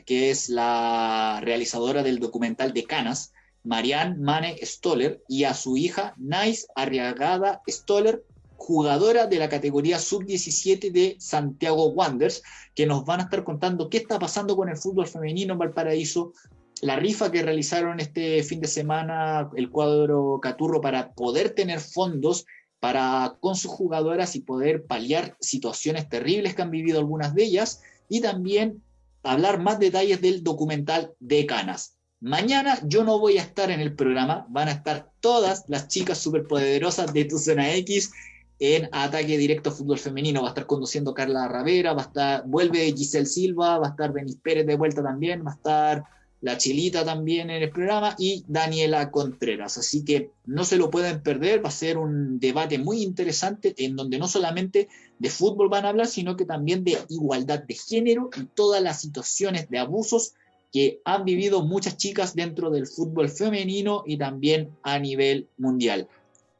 que es la realizadora del documental de Canas, Marianne Mane Stoller, y a su hija Nice Arriagada Stoller, jugadora de la categoría sub-17 de Santiago Wanderers, que nos van a estar contando qué está pasando con el fútbol femenino en Valparaíso, la rifa que realizaron este fin de semana el cuadro Caturro para poder tener fondos para con sus jugadoras y poder paliar situaciones terribles que han vivido algunas de ellas y también hablar más detalles del documental de Canas. Mañana yo no voy a estar en el programa, van a estar todas las chicas superpoderosas de tu zona X en ataque directo fútbol femenino. Va a estar conduciendo Carla Ravera, va a estar, vuelve Giselle Silva, va a estar Benis Pérez de vuelta también, va a estar la Chilita también en el programa y Daniela Contreras. Así que no se lo pueden perder, va a ser un debate muy interesante en donde no solamente de fútbol van a hablar, sino que también de igualdad de género y todas las situaciones de abusos que han vivido muchas chicas dentro del fútbol femenino y también a nivel mundial.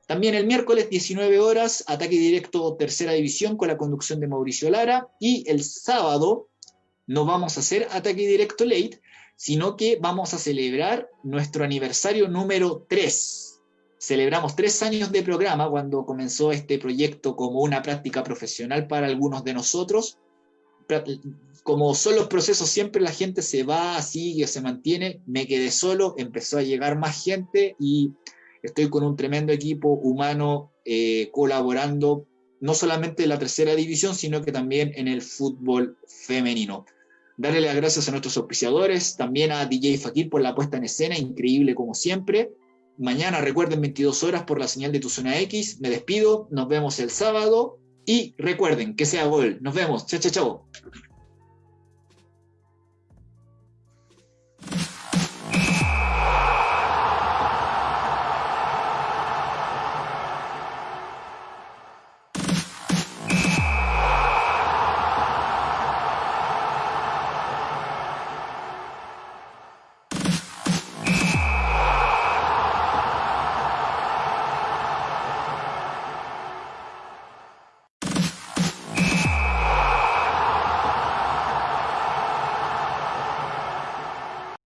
También el miércoles 19 horas, ataque directo tercera división con la conducción de Mauricio Lara y el sábado no vamos a hacer ataque directo late, sino que vamos a celebrar nuestro aniversario número 3. Celebramos tres años de programa cuando comenzó este proyecto como una práctica profesional para algunos de nosotros como son los procesos, siempre la gente se va, sigue, se mantiene. Me quedé solo, empezó a llegar más gente y estoy con un tremendo equipo humano eh, colaborando, no solamente en la tercera división, sino que también en el fútbol femenino. Darle las gracias a nuestros auspiciadores, también a DJ Fakir por la puesta en escena, increíble como siempre. Mañana recuerden 22 horas por la señal de tu zona X. Me despido, nos vemos el sábado y recuerden que sea gol. Nos vemos. Chao, chao, chao.